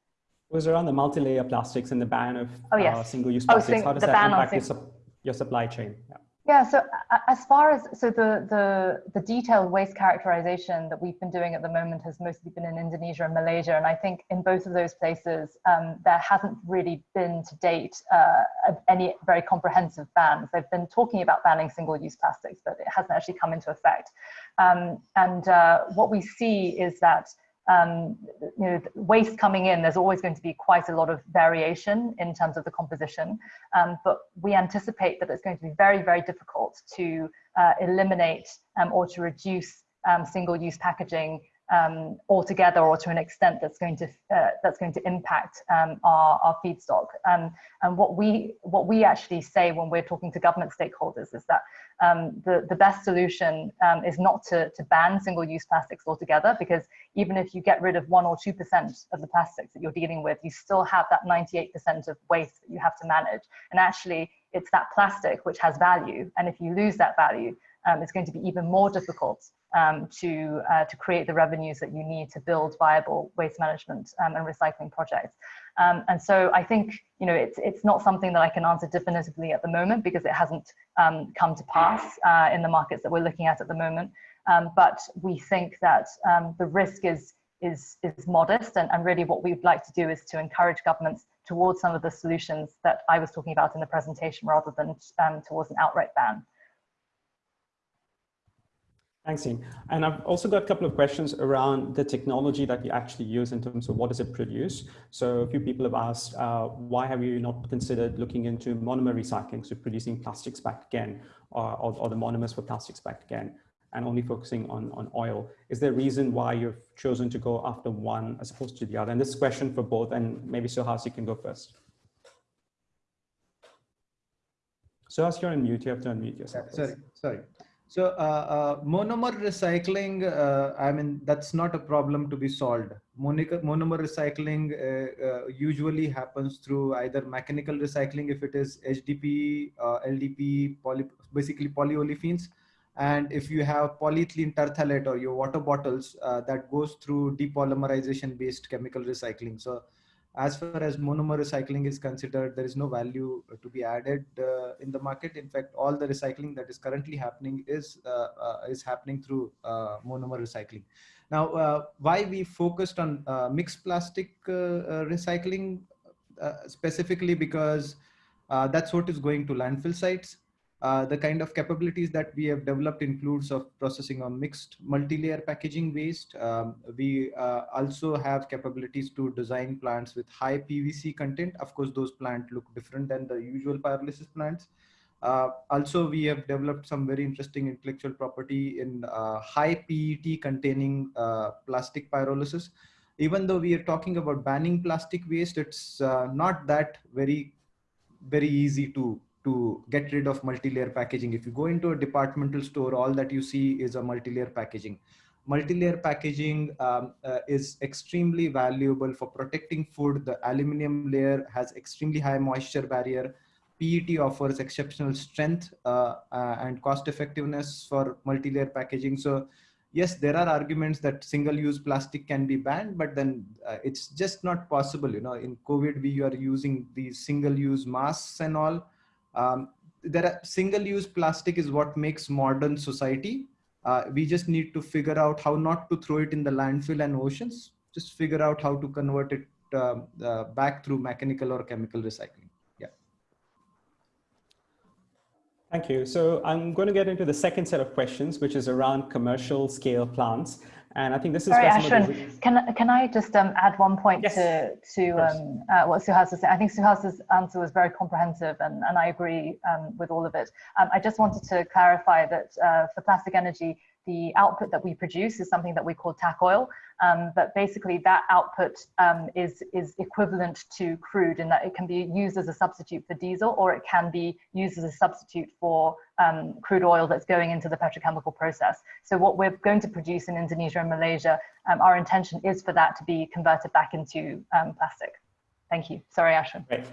Was around the multi-layer plastics and the ban of oh, yes. uh, single-use oh, plastics. Oh, How does that impact your, su your, supply chain? Yeah. yeah. So uh, as far as so the the the detailed waste characterization that we've been doing at the moment has mostly been in Indonesia and Malaysia, and I think in both of those places um, there hasn't really been to date uh, any very comprehensive bans. They've been talking about banning single-use plastics, but it hasn't actually come into effect. Um, and uh, what we see is that um, you know, waste coming in, there's always going to be quite a lot of variation in terms of the composition. Um, but we anticipate that it's going to be very, very difficult to uh, eliminate um, or to reduce um, single-use packaging um, altogether or to an extent that's going to uh, that's going to impact um, our, our feedstock. Um, and what we what we actually say when we're talking to government stakeholders is that um, the the best solution um, is not to to ban single-use plastics altogether because even if you get rid of one or two percent of the plastics that you're dealing with, you still have that 98 percent of waste that you have to manage. And actually, it's that plastic which has value, and if you lose that value, um, it's going to be even more difficult um, to, uh, to create the revenues that you need to build viable waste management um, and recycling projects. Um, and so I think, you know, it's, it's not something that I can answer definitively at the moment because it hasn't um, come to pass uh, in the markets that we're looking at at the moment. Um, but we think that the risk is, is, is modest and, and really what we'd like to do is to encourage governments towards some of the solutions that I was talking about in the presentation rather than towards an outright ban. Thanks, Ying. And I've also got a couple of questions around the technology that you actually use in terms of what does it produce. So a few people have asked, uh, why have you not considered looking into monomer recycling, so producing plastics back again, or, or, or the monomers for plastics back again, and only focusing on, on oil? Is there a reason why you've chosen to go after one as opposed to the other? And this question for both, and maybe Suhas, you can go first. Suhas, you're on mute, you have to unmute yourself. sorry, sorry. So uh, uh, monomer recycling, uh, I mean, that's not a problem to be solved. Monica, monomer recycling uh, uh, usually happens through either mechanical recycling, if it is HDPE, uh, LDPE, poly, basically polyolefins. And if you have polyethylene terephthalate or your water bottles, that goes through depolymerization based chemical recycling. So as far as monomer recycling is considered, there is no value to be added uh, in the market. In fact, all the recycling that is currently happening is uh, uh, is happening through uh, monomer recycling. Now, uh, why we focused on uh, mixed plastic recycling specifically because that's what is going to landfill sites. Uh, the kind of capabilities that we have developed includes of processing of mixed multi-layer packaging waste. Um, we uh, also have capabilities to design plants with high PVC content. Of course, those plants look different than the usual pyrolysis plants. Uh, also, we have developed some very interesting intellectual property in uh, high PET containing uh, plastic pyrolysis. Even though we are talking about banning plastic waste, it's not that very, very easy to to get rid of multi-layer packaging. If you go into a departmental store, all that you see is a multi-layer packaging. Multi-layer packaging um, uh, is extremely valuable for protecting food. The aluminum layer has extremely high moisture barrier. PET offers exceptional strength uh, uh, and cost effectiveness for multi-layer packaging. So yes, there are arguments that single-use plastic can be banned, but then uh, it's just not possible. You know, in COVID, we are using these single-use masks and all. Um, there single-use plastic is what makes modern society. Uh, we just need to figure out how not to throw it in the landfill and oceans. Just figure out how to convert it uh, uh, back through mechanical or chemical recycling. Yeah. Thank you. So I'm going to get into the second set of questions, which is around commercial scale plants. And I think this is Sorry, Ashwin, can, can I just um, add one point yes, to, to um, uh, what Suhas was saying? I think Suhas's answer was very comprehensive and, and I agree um, with all of it. Um, I just wanted to clarify that uh, for plastic energy, the output that we produce is something that we call TACOIL. Um, but basically that output um, is, is equivalent to crude in that it can be used as a substitute for diesel or it can be used as a substitute for um, crude oil that's going into the petrochemical process. So what we're going to produce in Indonesia and Malaysia, um, our intention is for that to be converted back into um, plastic. Thank you. Sorry, Ashwin. Great.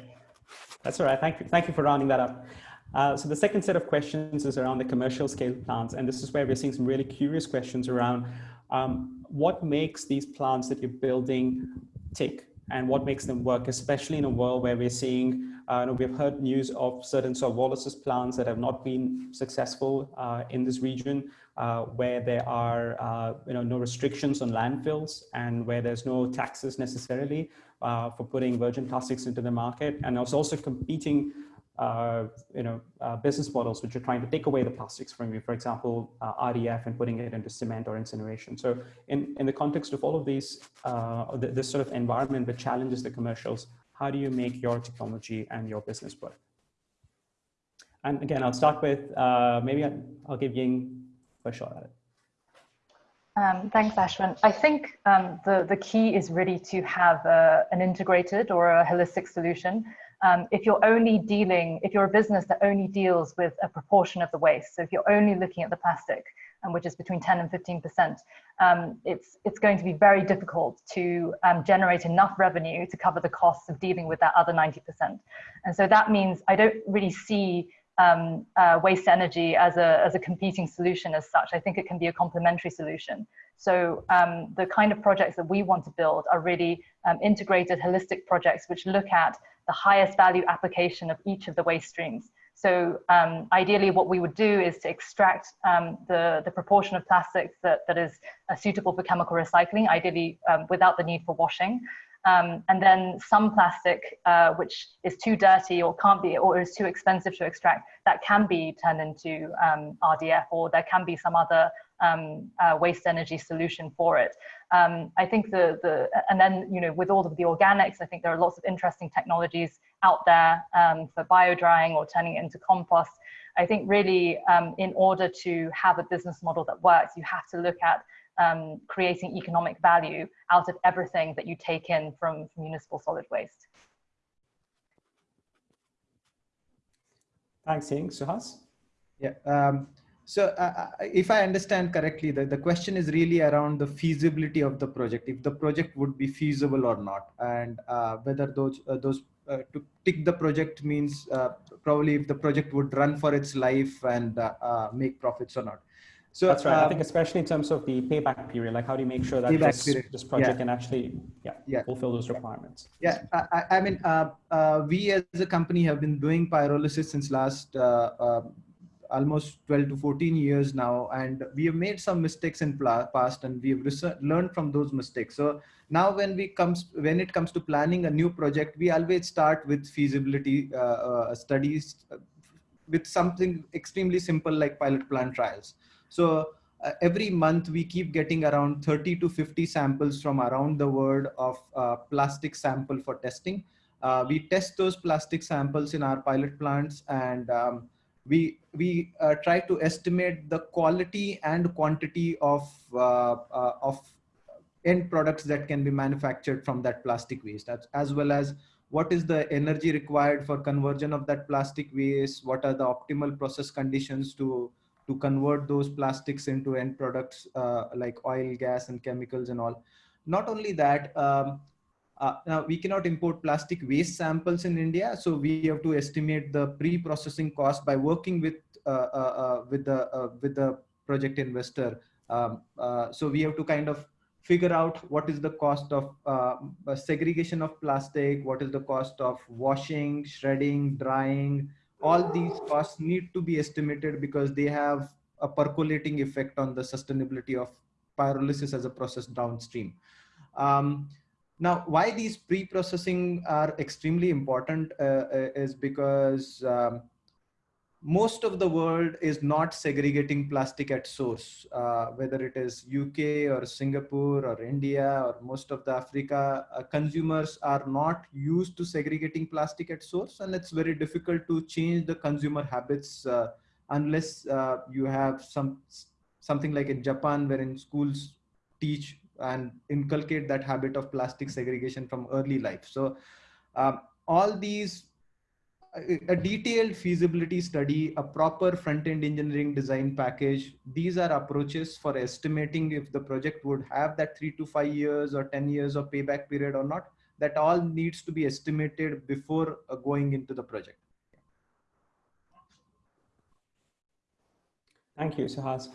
That's all right. Thank you. Thank you for rounding that up. Uh, so the second set of questions is around the commercial scale plants. And this is where we're seeing some really curious questions around um, what makes these plants that you're building tick and what makes them work, especially in a world where we're seeing, uh, we've heard news of certain pyrolysis plants that have not been successful uh, in this region, uh, where there are uh, you know, no restrictions on landfills and where there's no taxes necessarily uh, for putting virgin plastics into the market. And it's also competing uh, you know, uh, business models which are trying to take away the plastics from you, for example, uh, RDF and putting it into cement or incineration. So in, in the context of all of these, uh, this sort of environment that challenges the commercials, how do you make your technology and your business work? And again, I'll start with, uh, maybe I'll, give Ying a shot at it. Um, thanks, Ashwin. I think um, the, the key is really to have a, an integrated or a holistic solution um, if you're only dealing, if you're a business that only deals with a proportion of the waste, so if you're only looking at the plastic, um, which is between 10 and 15%, um, it's, it's going to be very difficult to um, generate enough revenue to cover the costs of dealing with that other 90%. And so that means I don't really see um, uh, waste energy as a, as a competing solution as such. I think it can be a complementary solution. So um, the kind of projects that we want to build are really um, integrated, holistic projects which look at the highest value application of each of the waste streams. So um, ideally what we would do is to extract um, the, the proportion of plastics that, that is uh, suitable for chemical recycling, ideally um, without the need for washing. Um, and then some plastic uh, which is too dirty or can't be or is too expensive to extract that can be turned into um, RDF or there can be some other um, uh, waste energy solution for it. Um, I think the, the, and then, you know, with all of the organics, I think there are lots of interesting technologies out there um, for bio drying or turning it into compost. I think really um, in order to have a business model that works, you have to look at um, creating economic value out of everything that you take in from, from municipal solid waste. Thanks, Ying. Suhas? Yeah. Um, so uh, uh, if I understand correctly, the, the question is really around the feasibility of the project, if the project would be feasible or not, and uh, whether those, uh, those uh, to tick the project means uh, probably if the project would run for its life and make profits or not. So that's right. um, I think especially in terms of the payback period, like how do you make sure that this, this project yeah. can actually yeah, Yeah. fulfill those requirements? Yeah, I, I- I mean, uh, uh, we as a company have been doing pyrolysis since last uh, uh, almost 12 to 14 years now, and we have made some mistakes in past, and we have learned from those mistakes. So now, when we comes when it comes to planning a new project, we always start with feasibility uh, uh, studies with something extremely simple like pilot plant trials. So uh, every month we keep getting around 30 to 50 samples from around the world of uh, plastic sample for testing. Uh, we test those plastic samples in our pilot plants and um, we, we uh, try to estimate the quality and quantity of, uh, uh, of end products that can be manufactured from that plastic waste as, as well as what is the energy required for conversion of that plastic waste? What are the optimal process conditions to to convert those plastics into end products uh, like oil gas and chemicals and all? Not only that um, uh, now we cannot import plastic waste samples in india so we have to estimate the pre-processing cost by working with uh, uh, uh, with the uh, with the project investor. Um, so we have to kind of figure out what is the cost of uh, segregation of plastic, what is the cost of washing, shredding, drying. All these costs need to be estimated because they have a percolating effect on the sustainability of pyrolysis as a process downstream. Um, now, why these pre-processing are extremely important uh, is because um, most of the world is not segregating plastic at source, uh, whether it is UK or Singapore or India or most of the Africa, uh, consumers are not used to segregating plastic at source and it's very difficult to change the consumer habits uh, unless uh, you have some something like in Japan wherein schools teach and inculcate that habit of plastic segregation from early life. So um, all these a detailed feasibility study, a proper front-end engineering design package. These are approaches for estimating if the project would have that three to five years or 10 years of payback period or not. That all needs to be estimated before uh, going into the project. Thank you, Suhas.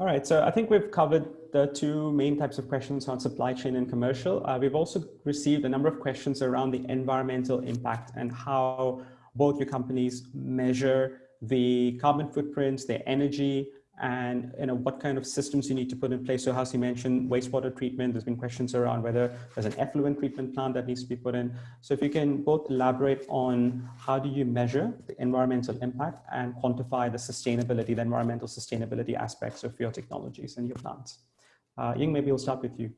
All right, so I think we've covered the two main types of questions on supply chain and commercial. Uh, we've also received a number of questions around the environmental impact and how both your companies measure the carbon footprints, their energy, and you know what kind of systems you need to put in place. So as you mentioned, wastewater treatment, there's been questions around whether there's an effluent treatment plant that needs to be put in. So if you can both elaborate on how do you measure the environmental impact and quantify the sustainability, the environmental sustainability aspects of your technologies and your plants. Uh, Ying, maybe we'll start with you.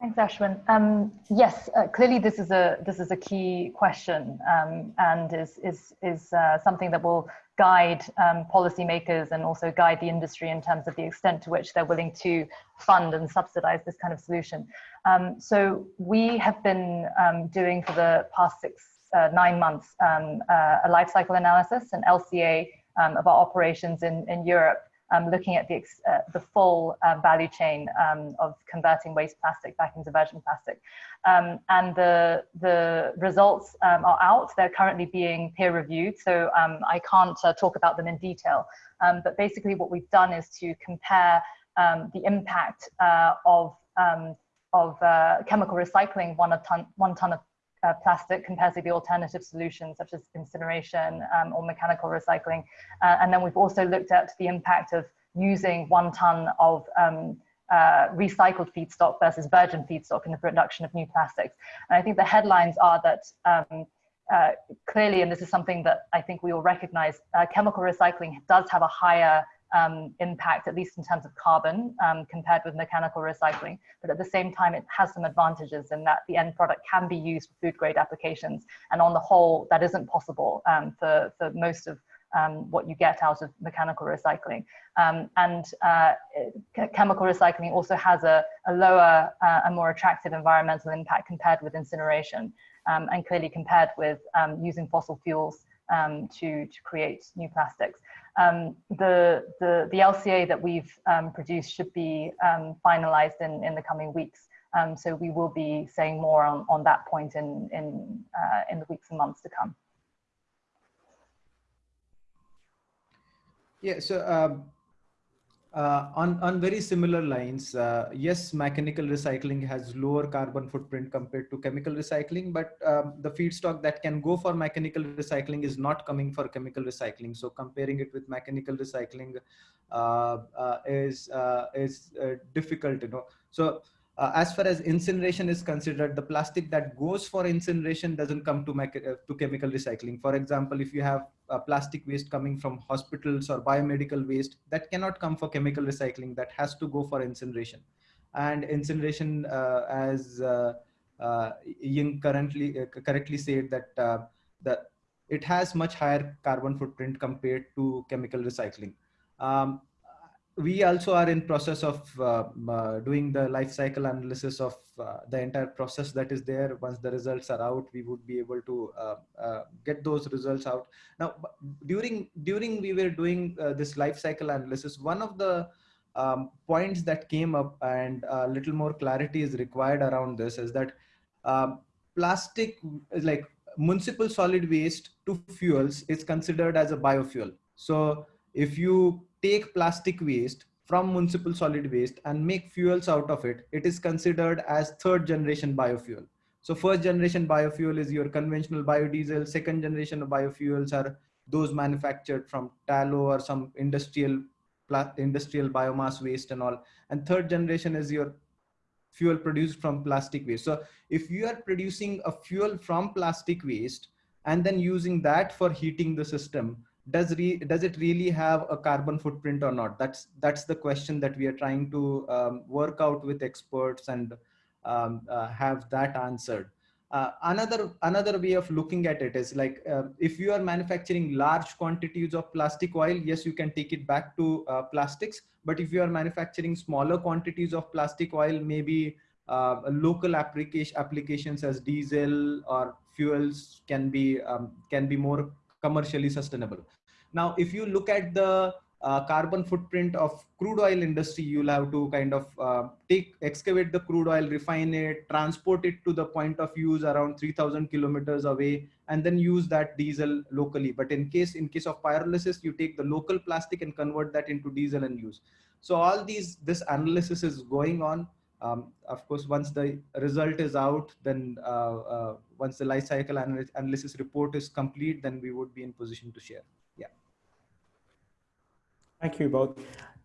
Thanks, Ashwin. Um, yes, uh, clearly this is a this is a key question um, and is is is uh, something that will guide um, policymakers and also guide the industry in terms of the extent to which they're willing to fund and subsidize this kind of solution. Um, so we have been um, doing for the past six uh, nine months um, uh, a life cycle analysis, an LCA um, of our operations in in Europe um, looking at the, uh, the full uh, value chain um, of converting waste plastic back into virgin plastic. Um, and the, the results um, are out. They're currently being peer reviewed, so um, I can't uh, talk about them in detail. But basically what we've done is to compare the impact uh, of, of uh, chemical recycling one, a ton, one ton of uh, plastic compared to the alternative solutions such as incineration um, or mechanical recycling. Uh, and then we've also looked at the impact of using one ton of um, uh, recycled feedstock versus virgin feedstock in the production of new plastics. And I think the headlines are that um, uh, clearly, and this is something that I think we all recognize, uh, chemical recycling does have a higher um, impact, at least in terms of carbon, um, compared with mechanical recycling. But at the same time, it has some advantages in that the end product can be used for food grade applications. And on the whole, that isn't possible um, for, for most of um, what you get out of mechanical recycling. Um, and uh, chemical recycling also has a, a lower uh, and more attractive environmental impact compared with incineration um, and clearly compared with using fossil fuels um, to, to create new plastics. Um, the, the, the LCA that we've um, produced should be um, finalized in, in the coming weeks. Um, so we will be saying more on, on that point in, in, uh, in the weeks and months to come. Yeah, so um, uh, on, on very similar lines, uh, yes, mechanical recycling has lower carbon footprint compared to chemical recycling, but um, the feedstock that can go for mechanical recycling is not coming for chemical recycling. So comparing it with mechanical recycling uh, uh is, uh, is difficult, you know. So uh, as far as incineration is considered, the plastic that goes for incineration doesn't come to, uh, to chemical recycling. For example, if you have uh, plastic waste coming from hospitals or biomedical waste, that cannot come for chemical recycling, that has to go for incineration. And incineration, uh, as uh, uh, Ying currently, correctly said that, that it has much higher carbon footprint compared to chemical recycling. Um, we also are in process of uh, uh, doing the life cycle analysis of uh, the entire process that is there. Once the results are out we would be able to uh, uh, get those results out. Now during during we were doing uh, this life cycle analysis one of the um, points that came up and a little more clarity is required around this is that um, plastic is like municipal solid waste to fuels is considered as a biofuel. So if you take plastic waste from municipal solid waste and make fuels out of it, it is considered as third generation biofuel. So first generation biofuel is your conventional biodiesel. Second generation of biofuels are those manufactured from tallow or some industrial industrial biomass waste and all. And third generation is your fuel produced from plastic waste. So if you are producing a fuel from plastic waste and then using that for heating the system, does re does it really have a carbon footprint or not? That's that's the question that we are trying to um, work out with experts and um, uh, have that answered. Uh, another another way of looking at it is like uh, if you are manufacturing large quantities of plastic oil yes you can take it back to uh, plastics. But if you are manufacturing smaller quantities of plastic oil maybe uh, local application applications as diesel or fuels can be um, can be more commercially sustainable. Now, if you look at the uh, carbon footprint of crude oil industry, you'll have to kind of uh, take, excavate the crude oil, refine it, transport it to the point of use around 3000 kilometers away, and then use that diesel locally. But in case, in case of pyrolysis, you take the local plastic and convert that into diesel and use. So all these, this analysis is going on. Um, of course, once the result is out, then uh, uh, once the life cycle analysis report is complete, then we would be in position to share. Yeah. Thank you both.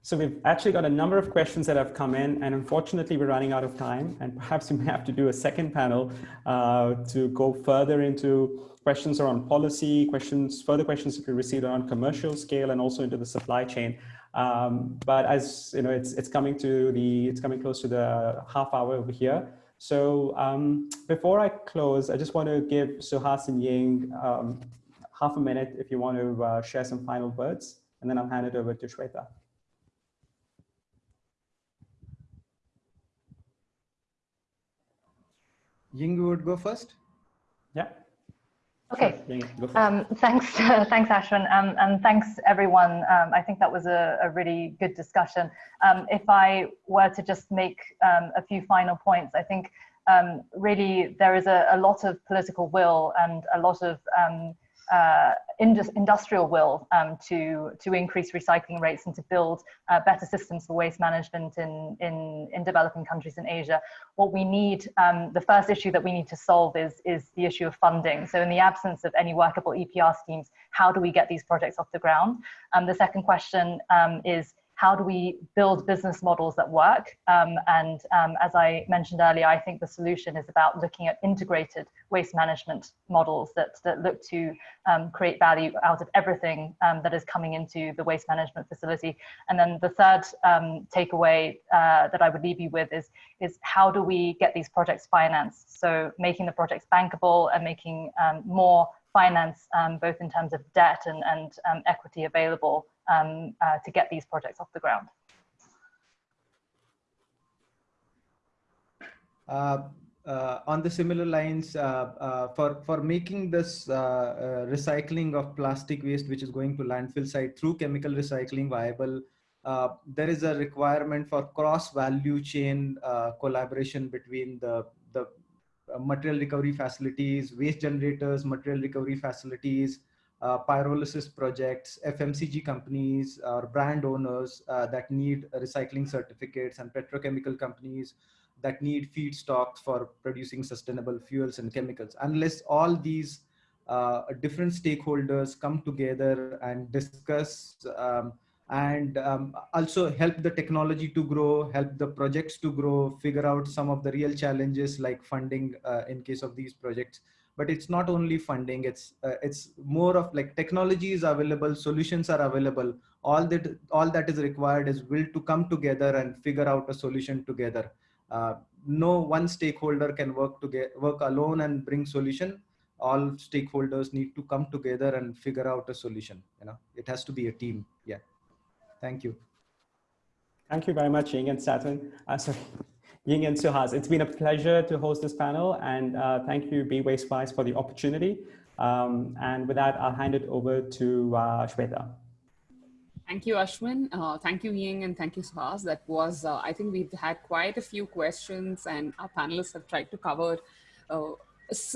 So we've actually got a number of questions that have come in and unfortunately we're running out of time and perhaps we may have to do a second panel uh, to go further into questions around policy, questions, further questions that we received around commercial scale and also into the supply chain. Um, but as you know, it's it's coming to the it's coming close to the half hour over here. So um, before I close, I just want to give Suhas and Ying um, half a minute if you want to uh, share some final words, and then I'll hand it over to Shweta. Ying would go first. Yeah. Okay. Um, thanks, uh, thanks, Ashwin, um, and thanks everyone. Um, I think that was a, a really good discussion. Um, if I were to just make um, a few final points, I think um, really there is a, a, lot of political will and a lot of uh, industrial will um, to to increase recycling rates and to build uh, better systems for waste management in, in in developing countries in Asia. What we need, um, the first issue that we need to solve is is the issue of funding. So in the absence of any workable EPR schemes, how do we get these projects off the ground? Um, the second question um, is how do we build business models that work? Um, and um, as I mentioned earlier, I think the solution is about looking at integrated waste management models that, that look to um, create value out of everything um, that is coming into the waste management facility. And then the third um, takeaway uh, that I would leave you with is, is how do we get these projects financed? So making the projects bankable and making um, more finance, both in terms of debt and, and equity available um, uh, to get these projects off the ground. Uh, uh, on the similar lines, uh, uh, for, for making this uh, recycling of plastic waste, which is going to landfill site through chemical recycling viable, there is a requirement for cross value chain collaboration between the, the material recovery facilities, waste generators, material recovery facilities, uh, pyrolysis projects, FMCG companies or brand owners uh, that need recycling certificates and petrochemical companies that need feedstocks for producing sustainable fuels and chemicals. Unless all these uh, different stakeholders come together and discuss um, and um, also help the technology to grow, help the projects to grow, figure out some of the real challenges like funding uh, in case of these projects. But it's not only funding, it's, uh, it's more of like technology is available, solutions are available. All that, all that is required is will to come together and figure out a solution together. Uh, no one stakeholder can work together, work alone and bring solution. All stakeholders need to come together and figure out a solution. You know, it has to be a team. Yeah. Thank you. Thank you very much, Ying and Saturn. Uh, sorry, Ying and Suhas. It's been a pleasure to host this panel and uh, thank you, Be Waste Wise for the opportunity. Um, and with that, I'll hand it over to uh, Shweta. Thank you, Ashwin. Uh, thank you, Ying, and thank you, Suhas. That was, uh, I think we've had quite a few questions and our panelists have tried to cover uh,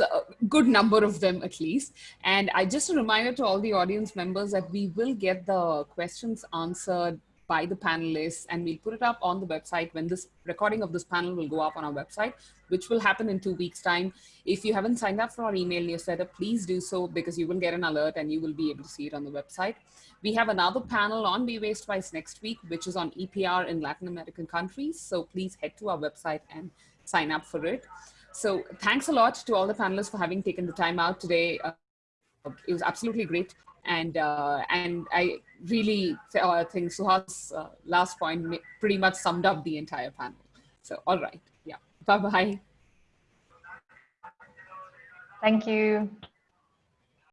a good number of them at least. And I just a reminder to all the audience members that we will get the questions answered by the panelists and we'll put it up on the website when this recording of this panel will go up on our website, which will happen in two weeks time. If you haven't signed up for our email newsletter, please do so because you will get an alert and you will be able to see it on the website. We have another panel on Be Waste Wise next week, which is on EPR in Latin American countries. So please head to our website and sign up for it. So thanks a lot to all the panelists for having taken the time out today. Uh, it was absolutely great. And, uh, and I really uh, think Suhas' uh, last point pretty much summed up the entire panel. So, all right. Yeah. Bye-bye. Thank you.